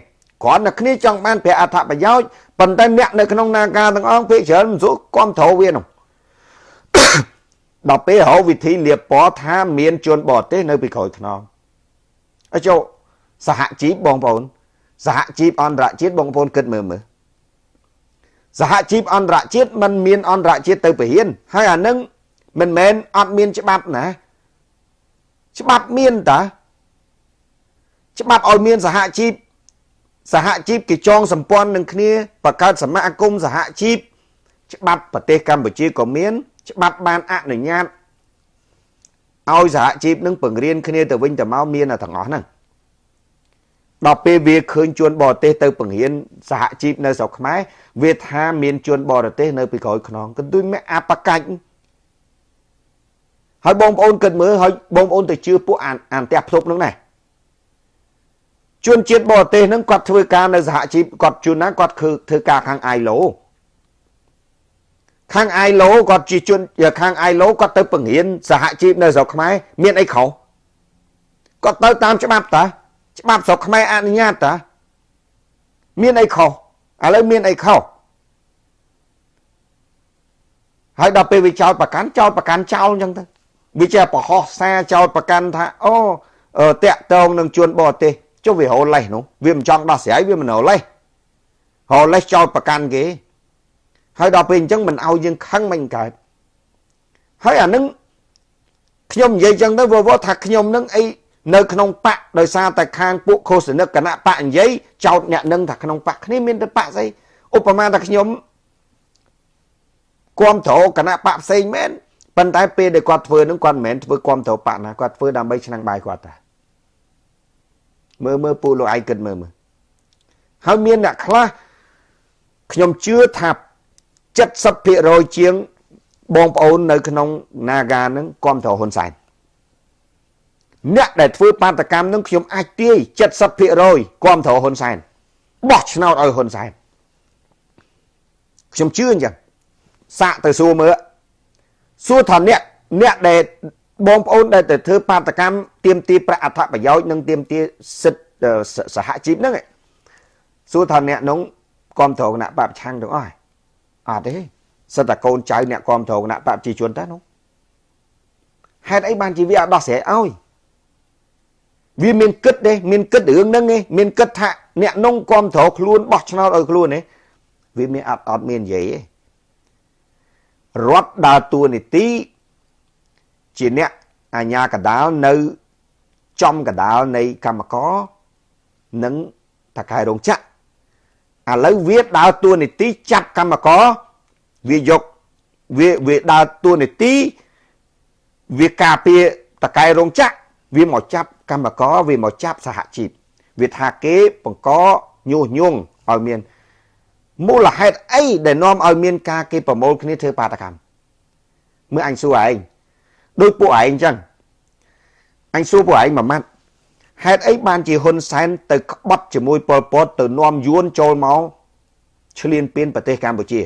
គ្រាន់តែគ្នាចង់បានប្រាក់អត្ថប្រយោជន៍ប៉ុន្តែអ្នកនៅក្នុងនាការទាំងអស់ភាគច្រើនមិនស្រួលគ្រប់គ្រងវានោះ ដល់ពេលរកវិធីលៀបពណ៌ថាមានជនបរទេសនៅពីក្រោយខ្នងអញ្ចឹងសហជីពបងប្អូនសហជីពអន្តរជាតិបងប្អូនគិតមើលមើលសហជីពអន្តរជាតិมันមានអន្តរជាតិទៅពហិនហើយអានឹងមិនមែនអត់មានច្បាប់ណាច្បាប់មានតាច្បាប់ឲ្យមានសហជីពសហជីពគេចងសម្ព័ន្ធនឹងគ្នាបង្កើតសមាគមសហជីពច្បាប់ប្រទេសកម្ពុជាក៏មាន ច្បាប់បានអនុញ្ញាតឲ្យសហជីពនឹងបង្រៀនគ្នាទៅវិញទៅមកមានទាំងអស់ហ្នឹងដល់ពេលវាឃើញជនបរទេសទៅបង្រៀនសហជីពនៅស្រុកខ្មែរវាថាមានជនបរទេសនៅពីក្រោយខ្នងកន្ទុយមេអបកាច់ហើយបងប្អូនគិតមើលហើយបងប្អូនទៅជឿពួកអានអានផ្ទះផ្ទប់នឹងណាជនជាតិបរទេសហ្នឹងគាត់ធ្វើការនៅសហជីពគាត់ជួនណាគាត់ធ្វើធ្វើការខាង ILO ខាង ILO គាត់ជាជនខាង ILO គាត់ទៅបង្រៀនសហជីពនៅស្រុកខ្មែរមានអីខុសគាត់ទៅតាមច្បាប់តាច្បាប់ស្រុកខ្មែរអនុញ្ញាតតាមានអីខុសឥឡូវមានអីខុសហើយដល់ពេលវាចោលប្រកាន់ចោលប្រកាន់ចោលអញ្ចឹងទៅវាជាប្រហោះសារចោលប្រកាន់ថាអូតាក់តងនឹងជនបរទេសចុះវារលេសនោះវាមិនចង់ដោះស្រាយវាមិនរលេសរលេសចោលប្រកាន់គេ ហើយដល់ពេលអញ្ចឹងមិនឲ្យយើងខឹងមិនកើតហើយអានឹងខ្ញុំនិយាយអញ្ចឹងទៅវវថាខ្ញុំនឹងអីនៅក្នុងបកដោយសារតែខាងពួកខុសនិកគណៈបកនិយាយចោតអ្នកនឹងថាក្នុងបកគ្នាមានតែបកស្អីឧបមាថាខ្ញុំគ្រប់គ្រងគណៈបកផ្សេងមែនប៉ុន្តែពេលដែលគាត់ធ្វើនឹងគាត់មិនមែនធ្វើគ្រប់គ្រងបកណាគាត់ធ្វើដើម្បីឆ្នាំងបាយគាត់តាមើលមើលពូលោកឯងគិតមើលមើលហើយមានអ្នកខ្លះខ្ញុំជឿថា 70%ជាងបងប្អូននៅក្នុង Naga នឹងគ្រប់គ្រងហ៊ុនសែនអ្នកដែលធ្វើបាតកម្មនឹងខ្ញុំអាចទាយ70%គ្រប់គ្រងហ៊ុនសែនបោះឆ្នោតឲ្យហ៊ុនសែនខ្ញុំជឿអញ្ចឹងសាកទៅសួរមើលសួរថាអ្នកអ្នកដែលបងប្អូនដែលទៅធ្វើបាតកម្មទៀមទាប្រាក់អត្ថប្រយោជន៍និងទៀមទាសិទ្ធសហជីពហ្នឹងសួរថាអ្នកនោះគ្រប់គ្រងគណៈបព្វឆាំងទាំងអស់ អត់ទេសិតតែកូនចៅអ្នកគ្រប់គ្រងគណៈបព្វជីជនតើនោះហេតុអីបានជាវាអត់ដោះស្រាយឲ្យវាមានគិតទេមានគិតរឿងហ្នឹងទេមានគិតថាអ្នកនោះគ្រប់គ្រងខ្លួនបោះឆ្នោតឲ្យខ្លួនទេវាមានអត់អត់មាននិយាយទេរដ្ឋដើរតួនាទីជាអ្នកអាញាកដាលនៅចំកដាលនៃកម្មករនិងតកែរោងចក្រ ឥឡូវវាដើរតួនាទីចាប់កម្មករវាយកវាវាដើរតួនាទីវាការពារតកែរោងចក្រវាមកចាប់កម្មករវាមកចាប់សហជីពវាថាគេបង្កញុះញង់ឲ្យមានមូលហេតុអីដែលនាំឲ្យមានការគេប្រមូលគ្នាធ្វើបាតកម្មមើលអញសួរឯងដូចពួកឯងអញ្ចឹងអញសួរពួកឯងមួយម៉ាត់ ហេតុអីបានជាហ៊ុនសែនទៅក្បត់ជាមួយប៉ុលពតទៅនាំយួនចូលមកឈ្លានពានប្រទេសកម្ពុជា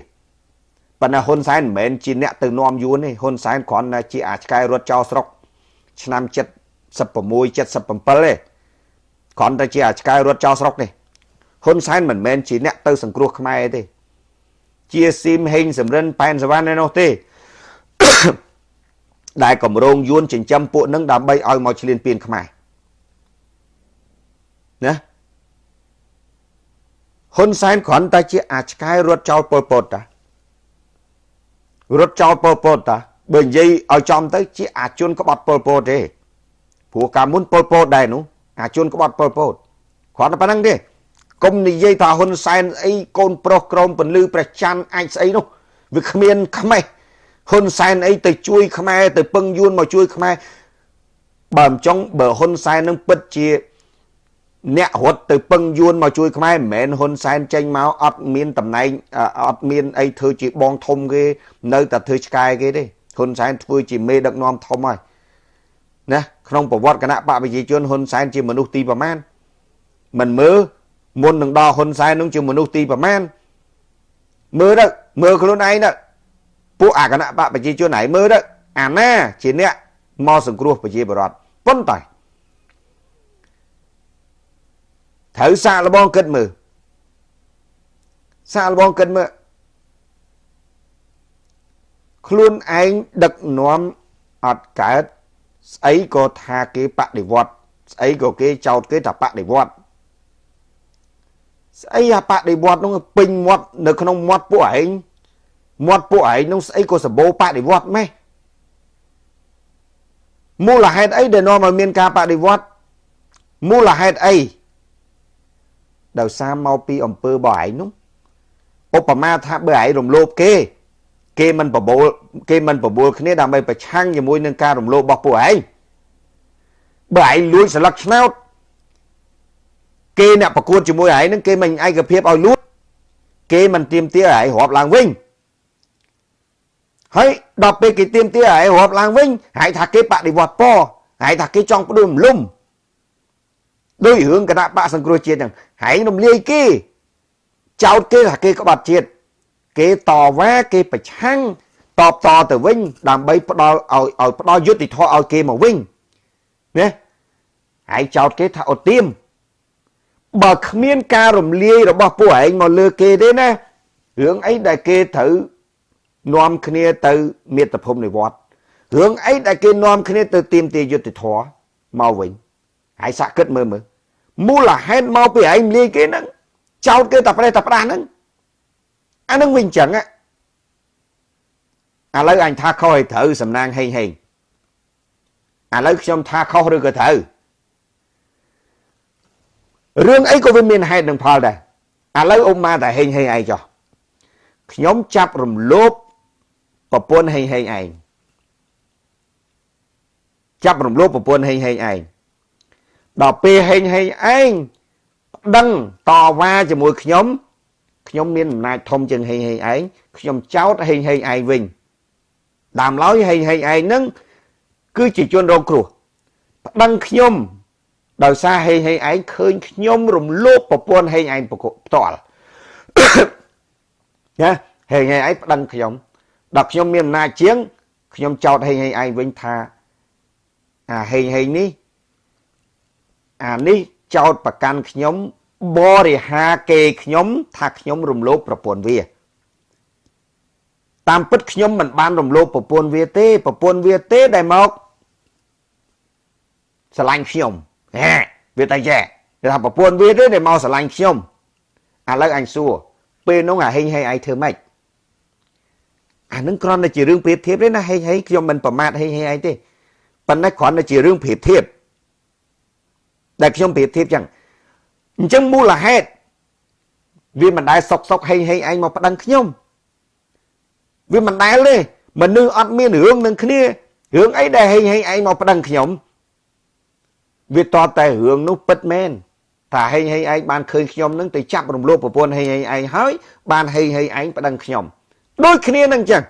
ប៉ុន្តែហ៊ុនសែនមិនមែនជាអ្នកទៅនាំយួនទេហ៊ុនសែនគ្រាន់តែជាអាចឆ្កែរត់ចោលស្រុកឆ្នាំ76 77ទេគ្រាន់តែជាអាចឆ្កែរត់ចោលស្រុកទេហ៊ុនសែនមិនមែនជាអ្នកទៅសង្គ្រោះខ្មែរទេជាស៊ីមហេងសំរិនប៉ែនសវណ្ណឯនោះទេដែលកម្រងយួនចិញ្ចឹមពួកនឹងដើម្បីឲ្យមកឈ្លានពានខ្មែរ ណាហ៊ុនសែនគ្រាន់តែជាអាចឆ្កែរត់ចោលពលពតតារត់ចោលពលពតតាបើនិយាយឲ្យចំទៅជាអាជនក្បត់ពលពតទេព្រោះកាលមុនពលពតដែរនោះអាជនក្បត់ពលពតគ្រាន់តែប៉ុណ្្នឹងទេកុំនិយាយថាហ៊ុនសែនអីកូនប្រុសក្រមពលឺព្រះច័ន្ទអាចស្អីនោះវាគ្មានខ្មេះហ៊ុនសែនអីទៅជួយខ្មែរទៅពឹងយួនមកជួយខ្មែរបើមិនចង់បើហ៊ុនសែននឹងពិតជា អ្នករត់ទៅពឹងយួនមកជួយខ្មែរមិនមែនហ៊ុនសែនចេញមកអត់មានតំណែងអត់មានអីធ្វើជាបងធំគេនៅតែធ្វើឆ្កែគេទេហ៊ុនសែនធ្វើជាមេដឹកនាំធំហើយណាក្នុងប្រវត្តិគណៈបកប្រជាជនហ៊ុនសែនជាមនុស្សទីប្រមាណមិនមើលមុននឹងដល់ហ៊ុនសែននឹងជាមនុស្សទីប្រមាណមើលទៅមើលខ្លួនឯងទៅពួកអាគណៈបកប្រជាជនឯងមើលទៅអាណាជាអ្នកមកសង្គ្រោះប្រជាពលរដ្ឋប៉ុន្តែ ត្រូវសាកល្បងគិតមើលសាកល្បងគិតមើលខ្លួនឯងដឹកនាំអត់កើតស្អីក៏ថាគេបដិវត្តស្អីក៏គេចោទគេថាបដិវត្តស្អីអាបដិវត្តនោះពេញមាត់នៅក្នុងមាត់ពួកឯងមាត់ពួកឯងនោះស្អីក៏សម្បូរបដិវត្តម៉េះមូលហេតុអីដែលនាំឲ្យមានការបដិវត្តមូលហេតុអី ដោយសារមកពីអំពើរបស់ឯងនោះឧបមាថាបើឯងរំលោភគេគេមិនបបូលគេមិនបបូលគ្នាដើម្បីប្រឆាំងជាមួយនឹងការរំលោភរបស់ពួកឯងបើឯងលួចស្លឹកឆ្នោតគេអ្នកប្រកួតជាមួយឯងនឹងគេមិនឯកភាពឲ្យលួចគេមិនទៀមទាឯងរាប់ឡើងវិញហើយដល់ពេលគេទៀមទាឯងរាប់ឡើងវិញហើយថាគេបដិវត្តពហើយថាគេចង់ផ្ដួលរំលំ ដោយរឿងគណៈបកសង្គ្រោះជាតិហ្នឹងហើយរំលាយគេចោតគេថាគេក្បត់ជាតិគេតវ៉ាគេប្រឆាំងតបតទៅវិញ ដើម្បីផ្ដល់ឲ្យឲ្យផ្ដល់យុត្តិធម៌ឲ្យគេមកវិញណាហើយចោតគេថាអូទៀមបើគ្មានការរំលាយរបស់ពួកឯងមកលើគេទេណារឿងអីដែលគេត្រូវនាំគ្នាទៅមាតុភូមិនិវត្តរឿងអីដែលគេនាំគ្នាទៅទៀមទាយុទ្ធធរមកវិញ ហើយសាក់គិតមើលមើលមូលហេតុមកពីឯងលាយគេហ្នឹងចោតគេតែប្រេះតែផ្ដាស់ហ្នឹងអានឹងវិញចឹងឥឡូវអញថាខុសឲ្យត្រូវសំណាងហេងហេងឥឡូវខ្ញុំថាខុសឬក៏ត្រូវរឿងអីក៏វាមានហេតុនិងផលដែរឥឡូវអ៊ុំម៉ាតែហេងហេងឯងចុះខ្ញុំចាប់រំលោភប្រពន្ធហេងហេងឯងចាប់រំលោភប្រពន្ធហេងហេងឯង ដល់ពេលហេងហេងឯងប្តឹងតវ៉ាជាមួយខ្ញុំខ្ញុំមានអំណាចធំជាងហេងហេងឯងខ្ញុំចោទហេងហេងឯងវិញតាមឡើយហេងហេងឯងនឹងគឺជាជនរងគ្រោះប្តឹងខ្ញុំដោយសារហេងហេងឯងឃើញខ្ញុំរំលោភប្រពន្ធហេងឯងផ្ទាល់ណាហេងហេងឯងប្តឹងខ្ញុំដល់ខ្ញុំមានអំណាចជាងខ្ញុំចោទហេងហេងឯងវិញថាអាហេងហេងនេះ អានេះចោតប្រកាន់ខ្ញុំបរិហាគេខ្ញុំ ថាខ្ញុំរំលោភប្រពន្ធវាតាមពិតខ្ញុំមិនបានរំលោភប្រពន្ធវាទេប្រពន្ធវាទេដែលមកស្រឡាញ់ខ្ញុំហេវាតែចែគេថាប្រពន្ធវាទេដែលមកស្រឡាញ់ខ្ញុំឥឡូវអញសួរពេលនោះអាហេងហេងឯងធ្វើម៉េចអានឹងគ្រាន់តែជារឿងប្រៀបធៀបទេណាហេងហេងខ្ញុំមិនប្រមាថហេងហេងឯងទេប៉ុន្តែគ្រាន់តែជារឿងប្រៀបធៀប ដែលខ្ញុំប្រៀបធៀបចឹងអញ្ចឹងមូលហេតុវាមិនដែលសុកសុកហេងហេងឯងមកប្តឹងខ្ញុំវាមិនដែលទេមនុស្សអត់មានរឿងនឹងគ្នារឿងអីដែលហេងហេងឯងមកប្តឹងខ្ញុំវាតតែរឿងនោះពិតមែនថាថាហេងហេងឯងបានឃើញខ្ញុំនឹងទៅចាប់រំលោភប្រពន្ធហេងហេងឯងហើយបានហេងហេងឯងប្តឹងខ្ញុំដូចគ្នានឹងចឹង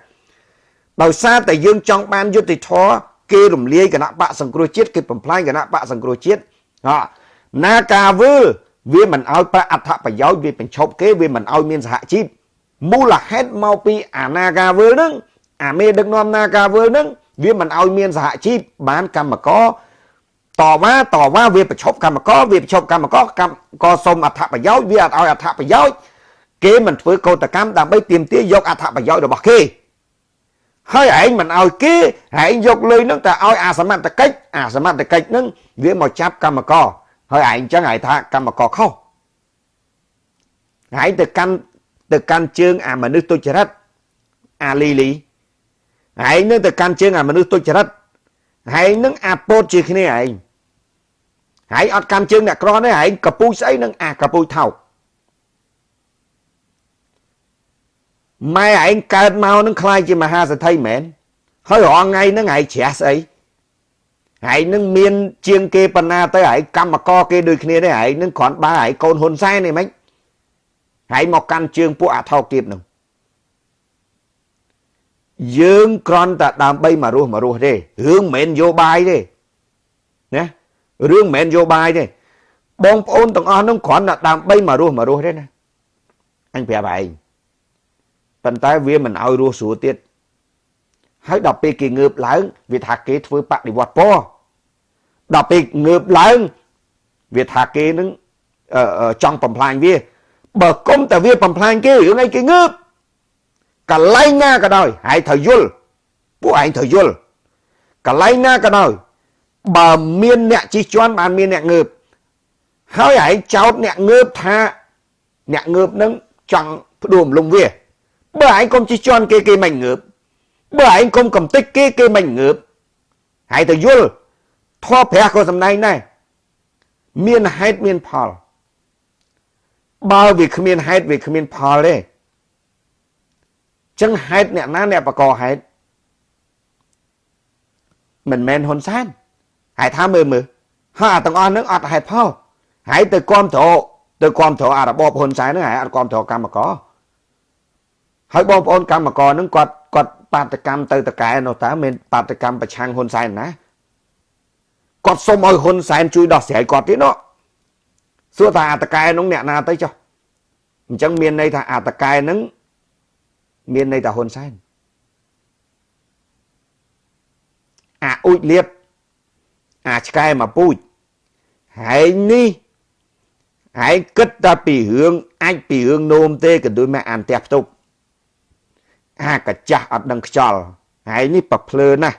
ដោយសារតែយើងចង់បានយុត្តិធម៌គេរំលាយគណៈបកសង្គ្រោះជាតិគេបំផ្លាញគណៈបកសង្គ្រោះជាតិ ណាការវើលវាមិនឲ្យប្រាក់អត្ថប្រយោជន៍វាបញ្ឈប់គេវាមិនឲ្យមានសហជីពមូលហេតុមកពីអាណាការវើលនឹងអាមេដឹកនាំណាការវើលនឹងវាមិនឲ្យមានសហជីពបានកម្មករតវ៉ាតវ៉ាវាប្រឈប់កម្មករវាប្រឈប់កម្មករកម្មករសុំអត្ថប្រយោជន៍វាអត់ឲ្យអត្ថប្រយោជន៍គេមិនធ្វើកោតកម្មដើម្បីទាមទារយកអត្ថប្រយោជន៍របស់គេ ហើយឯងមិនឲ្យគេឯងយកលុយនឹងតែឲ្យអាសមត្ថកិច្ចអាសមត្ថកិច្ចនឹងវាមកចាប់កម្មករហើយឯងចឹងឯងថាកម្មករខុសឯងទៅកាន់ទៅកាន់ជើងអាមនុស្សទុច្ចរិតអាលីលីឯងនឹងទៅកាន់ជើងអាមនុស្សទុច្ចរិតឯងនឹងអាពោតជាគ្នាឯងហើយអត់កាន់ជើងអ្នកក្រទេឯងកពូចស្អីនឹងអាកពូចថោក ម៉ែឯងកើតមកនឹងខ្លាយជាមហាសេដ្ឋីមែនហើយរងថ្ងៃហ្នឹងឯងជ្រះស្អីឯងនឹងមានជាងគេបណ្ណាទៅឯងកម្មករគេដូចគ្នាទេឯងនឹងគ្រាន់បើឯងកូនហ៊ុនសែននេះមិនឯងមកកាន់ជើងពួកអាថោកទៀតនឹងយើងគ្រាន់តែដើម្បីមករស់មករស់ទេរឿងមិនមែនយោបាយទេណារឿងមិនមែនយោបាយទេបងប្អូនទាំងអស់នោះគ្រាន់តែដើម្បីមករស់មករស់ទេណាអញប្រាប់ឯង ប៉ុន្តែវាមិនឲ្យរស់ស្រួលទៀតហើយដល់ពេលគេងើបឡើងវាថាគេធ្វើបដិវត្តពណ៌ដល់ពេលងើបឡើងវាថាគេនឹងចង់បំផ្លាញវាបើគុំតែវាបំផ្លាញគេរឿងអីគេងើបកន្លែងណាក៏ដោយហើយត្រូវយល់ពួកឯងត្រូវយល់កន្លែងណាក៏ដោយបើមានអ្នកជិះជាន់បានមានអ្នកងើបហើយឯងចោតអ្នកងើបថាអ្នកងើបនឹងចង់ផ្ដួលលំវា បើឯងកុំជិះជាន់គេគេមិនងើបបើឯងកុំកំតិចគេគេមិនងើបហើយទៅយល់ធေါ်ព្រះក៏សំដែងដែរមានហេតុមានផលបើវាគ្មានហេតុវាគ្មានផលទេចឹងហេតុអ្នកណាអ្នកបកហេតុមិនមែនហ៊ុនសែនហើយថាមើលមើលហើយអាទាំងអស់នឹងអត់ហេតុផលហើយទៅគាំទ្រទៅគាំទ្រអារបបហ៊ុនសែនហ្នឹងហើយអត់គាំទ្រកម្មករ ហើយបងប្អូនកម្មករហ្នឹងគាត់គាត់បាតកម្មទៅតកែនោះតើមានបាតកម្មប្រឆាំងហ៊ុនសែនណាគាត់សុំឲ្យហ៊ុនសែនជួយដោះស្រាយគាត់ទៀតនោះសួរថាអាតកែនោះអ្នកណាទៅចុះអញ្ចឹងមានន័យថាអាតកែហ្នឹងមានន័យថាហ៊ុនសែនអាអ៊ូចលៀបអាឆ្កែមកពូជហែងនេះហែងគិតតែពីរឿងអាចពីរឿងនោមទេក៏ដូចមកអានផ្ទះផ្ទប់ អាកាចាស់អត់ដឹងខ្យល់ហើយនេះប្រភ្លើណាស់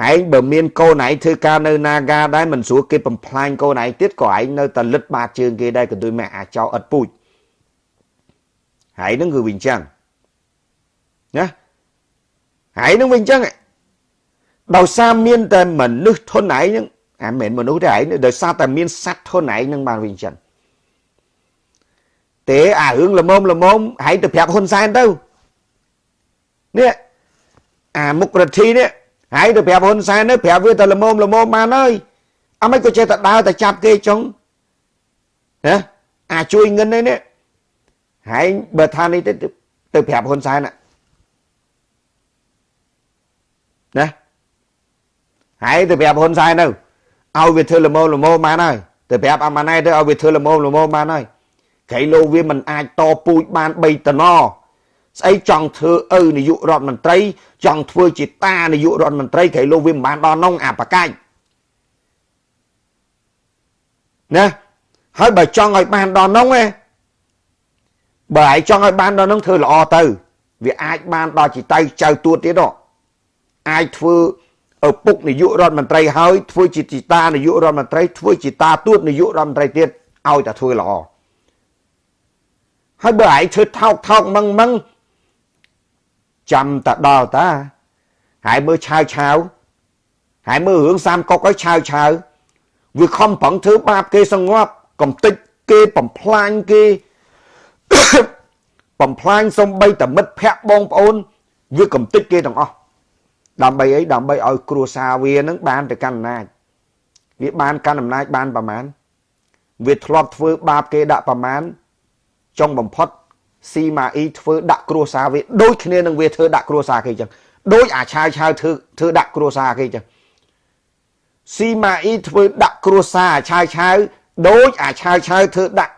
ហើយបើមានកូនឯងធ្វើការនៅនាការដែរមិនស្រួលគេបំផ្លាញកូនឯងទៀតក៏ឯងនៅតែលិតបាតជើងគេដែរក៏ដូចមកអាចោអត់ពូជហើយនឹងគឺវិញចឹងណាហើយនឹងវិញចឹងដោយសារមានតែមនុស្សធន់ឯងហ្នឹងអាមិនមែនមនុស្សទេឯងដោយសារតែមានសត្វធន់ឯងហ្នឹងបានវិញចឹងទេអារឿងល្មមល្មមហើយទៅប្រាប់ហ៊ុនសែនទៅ នេះអាមុខរដ្ឋីនេះហើយទៅប្រាប់ហ៊ុនសែនទៅប្រាប់វាទៅល្មមល្មមបានហើយអមិនក៏ចេះតែដើរតែចាប់គេចុងណាអាជួយងិននេះនេះហើយបើថានេះទៅទៅប្រាប់ហ៊ុនសែនណាហើយទៅប្រាប់ហ៊ុនសែនទៅឲ្យវាធ្វើល្មមល្មមបានហើយទៅប្រាប់អាម៉ាណែទៅឲ្យវាធ្វើល្មមល្មមបានហើយក្រៃលោកវាមិនអាចតពូជបាន3តំណ ស្អីចង់ធ្វើឪនាយករដ្ឋមន្ត្រី ចង់ធ្វើជាតានាយករដ្ឋមន្ត្រីក្រៃលោកវាមិនបានដល់នងអាបកាច់ណាហើយបើចង់ឲ្យបានដល់នងឯងបើឯងចង់ឲ្យបានដល់នងធ្វើល្អទៅ វាអាចបានដល់ជាតៅចៅទួតទៀតនោះអាចធ្វើឪពុកនាយករដ្ឋមន្ត្រីហើយធ្វើជាទីតានាយករដ្ឋមន្ត្រីធ្វើជាតាទួតនាយករដ្ឋមន្ត្រីទៀតឲ្យតែធ្វើល្អហើយបើឯងធ្វើថោកថោកមឹងមឹង ចាំតែដល់តាហើយមើលឆាវឆាវហើយមើលរឿងសាមកុកឲ្យឆាវឆាវវាខំប្រឹងធ្វើបាបគេសងាប់កំតិចគេបំផ្លាញគេបំផ្លាញសំបីតមិត្តភ័ក្ដិបងប្អូន វាកំតិចគេទាំងអស់ដើម្បីអីដើម្បីឲ្យគ្រួសារវានឹងបានទៅកាន់អំណាចវាបានកាន់អំណាចបានប្រមាណវាធ្លាប់ធ្វើបាបគេដាក់ប្រមាណចុងបំផុត ស៊ីម៉ាអ៊ីធ្វើដាក់គ្រួសារវាដូចគ្នានឹងវាធ្វើដាក់គ្រួសារគេអញ្ចឹងដូចអាឆាវឆាវធ្វើធ្វើដាក់គ្រួសារគេអញ្ចឹងស៊ីម៉ាអ៊ីធ្វើដាក់គ្រួសារអាឆាវឆាវដូចអាឆាវឆាវធ្វើដាក់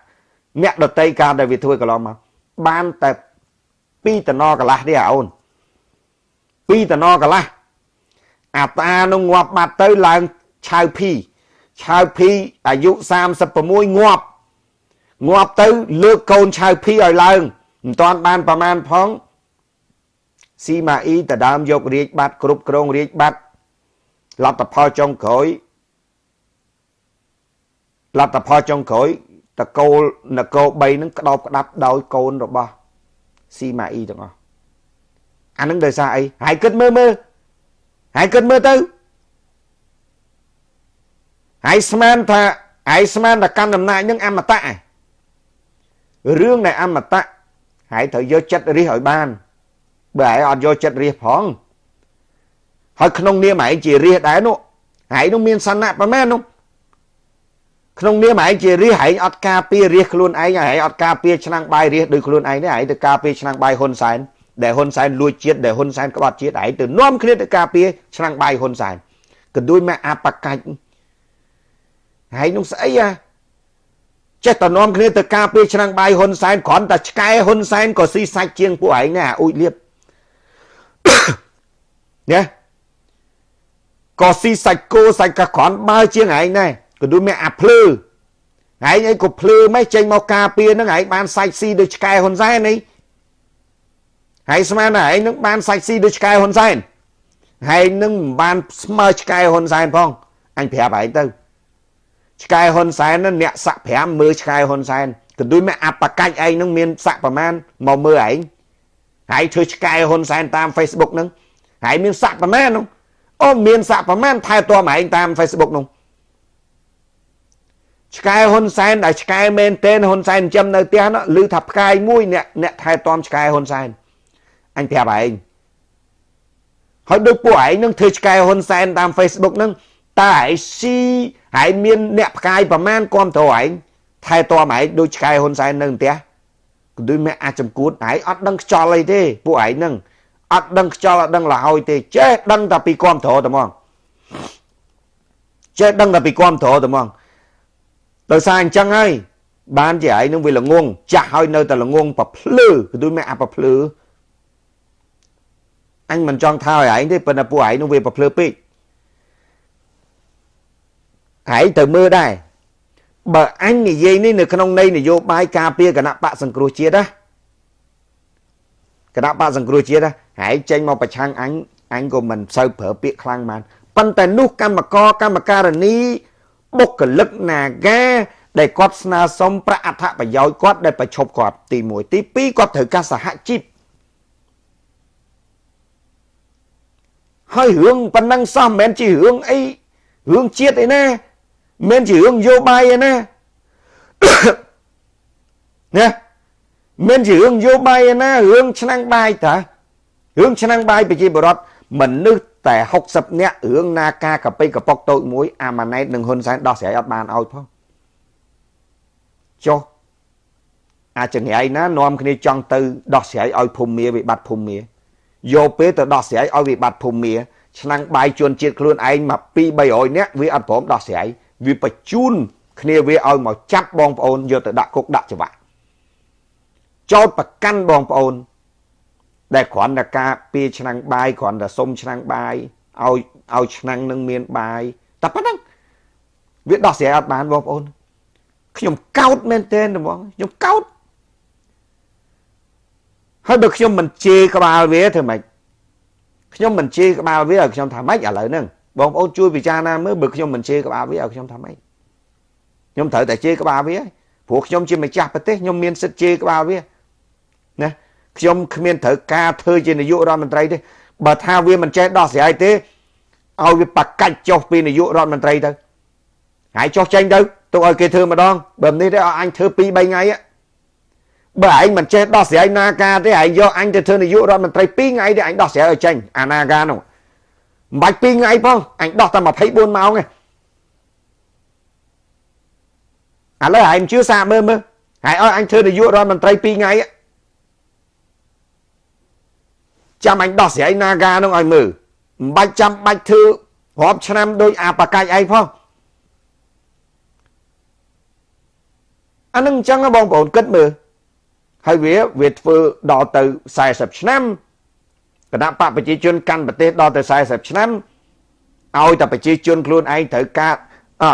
អ្នកដតីការដែលវាធ្វើកន្លងមកបានតែ2តំណកន្លះទេអូន2តំណកន្លះអាតានោះងាប់បាត់ទៅឡើងឆាវភីឆាវភីអាយុ36ងាប់ ងាប់ទៅលើកកូនឆៅភីឲ្យឡើងមិនតាន់បានប្រមាណផងស៊ីម៉ាអ៊ីតដើមយករាជបាត់គ្រប់គ្រងរាជបាត់លទ្ធផលចុងក្រោយលទ្ធផលចុងក្រោយតកូលនគរ3នឹងក្តោបក្តាប់ដោយកូនរបស់ស៊ីម៉ាអ៊ីទាំងអស់អានឹងដោយសារអីហើយគិតមើលមើលហើយគិតមើលទៅហើយស្មានថាហើយស្មានថាកាន់អំណាចនឹងអមតៈឯង រឿងនៃអមតៈហើយត្រូវយកចិត្តរិះឲ្យបាន បើឯងអត់យកចិត្តរិះផងហើយក្នុងនាមឯងជារិះដែរនោះឯងនោះមានសណៈប្រមាណនោះក្នុងនាមឯងជារិះឯងអត់ការពាររិះខ្លួនឯងឯងអត់ការពារឆ្នាំងបាយរិះដោយខ្លួនឯងទេឯងទៅការពារឆ្នាំងបាយហ៊ុនសែនដែលហ៊ុនសែនលួចជាតិដែលហ៊ុនសែនក្បត់ជាតិឯងទៅនាំគ្នាទៅការពារឆ្នាំងបាយហ៊ុនសែនកន្ទួយមកអបកាច់ហើយនោះស្អីអា ចេះតែនាំគ្នាទៅការពារឆ្នាំងបាយហ៊ុនសែនគ្រាន់តែឆ្កែហ៊ុនសែនក៏ស៊ីសាច់ជាងពួកឯងណាអ៊ូចលៀបណាក៏ស៊ីសាច់គោសាច់កាគ្រាន់បើជាងឯងដែរក៏ដូចមានអាភ្លឺឯងអីក៏ភ្លឺមិនចេញមកការពារនឹងឯងបានសាច់ស៊ីដូចឆ្កែហ៊ុនសែននេះហើយស្មានតែឯងនឹងបានសាច់ស៊ីដូចឆ្កែហ៊ុនសែនហើយនឹងមិនបានស្មើឆ្កែហ៊ុនសែនផងអញប្រាប់ឯងទៅ ឆ្កែហ៊ុនសែនអ្នកសាក់5មើលឆ្កែហ៊ុនសែនកន្ទុយមកអបកាច់ឯងនឹងមានសាក់ប្រមាណមកមើលឯងហើយធ្វើឆ្កែហ៊ុនសែនតាម Facebook ហ្នឹងហើយមានសាក់ប្រមាណនោះអូមានសាក់ប្រមាណថែទាំឯងតាម Facebook នោះឆ្កែហ៊ុនសែនដែលឆ្កែមែនតេនហ៊ុនសែនចិញ្ចឹមនៅផ្ទះនោះឮថាផ្កាយមួយអ្នកអ្នកថែទាំឆ្កែហ៊ុនសែនអញប្រាប់ឯងហើយដូចពួកឯងនឹងធ្វើឆ្កែហ៊ុនសែនតាម Facebook ហ្នឹង តើឯងស៊ីហើយមានអ្នកផ្កាយប្រមាណគាំទ្រឯងថែទាំឯងដូចឆ្កែហ៊ុនសែននៅផ្ទះគឺដូចមានអាចចំគួតឯងអត់ដឹងខ្យល់អីទេពួកឯងហ្នឹងអត់ដឹងខ្យល់អត់ដឹងលហើយទេចេះដឹងតែពីគាំទ្រតែហ្មងចេះដឹងតែពីគាំទ្រតែហ្មងដោយសារអញ្ចឹងហើយបានជាឯងនឹងវាល្ងងចាស់ហើយនៅតែល្ងងប្រភ្លឺគឺដូចមានអាប្រភ្លឺអញមិនចង់ថាឲ្យឯងទេប៉ុន្តែពួកឯងនឹងវាប្រភ្លឺពេក ហើយទៅមើលដែរបើអញនិយាយនេះនៅក្នុងន័យនយោបាយការពារគណៈបកសង្គ្រោះជាតិណាគណៈបកសង្គ្រោះជាតិណាហើយចេញមកប្រឆាំងអញអញក៏មិនសូវប្រើពាក្យខ្លាំងបានប៉ុន្តែនោះកម្មករកម្មការនីបុគ្គលិកនាការដែលគាត់ស្នើសុំប្រាក់អត្ថប្រយោជន៍គាត់ដែលប្រឈប់គាត់ទី1ទី2គាត់ត្រូវការសហជីពហើយរឿងប៉ុណ្ណឹងសោះមិនមែនជារឿងអីរឿងជាតិអីណា មិនជារឿងយោបាយឯណាណាមិនជារឿងយោបាយឯណារឿងឆ្នាំងបាយតារឿងឆ្នាំងបាយប្រជាពលរដ្ឋមនុស្សតែ60នាក់រឿងណាការកប៉ិកប៉ុកតូចមួយអាម៉ាណែតនិងហ៊ុនសែនដោះស្រាយអត់បានឲ្យផងចុះអាចង្រៃណានាំគ្នាចង់ទៅដោះស្រាយឲ្យភូមិមាវិបត្តិភូមិមាយកពេលទៅដោះស្រាយឲ្យវិបត្តិភូមិមាឆ្នាំងបាយជួនជាតិខ្លួនឯងមក2 300នាក់វាអត់ព្រមដោះស្រាយ វាបញ្ជូនគ្នាវាឲ្យមកចាប់បងប្អូនយកទៅដាក់គុកដាក់ច្បាប់ចោតប្រកាន់បងប្អូន ដែលគ្រាន់តែការពីឆ្នាំងបាយគ្រាន់តែសុំឆ្នាំងបាយឲ្យឲ្យឆ្នាំងនឹងមានបាយតែប៉ុណ្ណឹងវាដោះស្រាយអត់បានបងប្អូនខ្ញុំកោតមែនទែនហ្មងខ្ញុំកោតហើយបើខ្ញុំមិនជេរក្បាលវាធ្វើម៉េចខ្ញុំមិនជេរក្បាលវាឲ្យខ្ញុំថាម៉េចឥឡូវហ្នឹង បងប្អូនជួយពិចារណាមើលបើខ្ញុំមិនជេរក្បាលវាឲ្យខ្ញុំថាម៉េចខ្ញុំត្រូវតែជេរក្បាលវាព្រោះខ្ញុំជាម្ចាស់ប្រទេសខ្ញុំមានសិទ្ធិជេរក្បាលវាណាខ្ញុំគ្មានត្រូវការធ្វើជានាយករដ្ឋមន្ត្រីទេបើថាវាមិនចេះដោះស្រាយទេឲ្យវាបកាច់ចុះពីនាយករដ្ឋមន្ត្រីទៅហើយចុះចេញទៅទុកឲ្យគេធ្វើម្ដងបើនេះទេឲ្យអញធ្វើ2 3ថ្ងៃបើឯងមិនចេះដោះស្រាយនាការទេឯងយកអញទៅធ្វើនាយករដ្ឋមន្ត្រី2ថ្ងៃទេអញដោះស្រាយឲ្យចេញអានាការនោះ មិនបាច់2ថ្ងៃផងអញដោះតែ24ម៉ោងឯងឥឡូវឯងជឿសាមើលមើលហើយឲ្យអញធ្វើនាយករដ្ឋមន្ត្រី2ថ្ងៃចាំអញដោះស្រាយ Naga នោះឲ្យមើលមិនបាច់ចាំបាច់ធ្វើរាប់ឆ្នាំដោយអាបកាច់ឯងផងអានឹងអញ្ចឹងបងប្អូនគិតមើលហើយវាវាធ្វើដល់ទៅ40ឆ្នាំ គណៈបកប្រជាជនកាន់ប្រទេសដល់ទៅ40ឆ្នាំឲ្យតែប្រជាជនខ្លួនឯងត្រូវការអ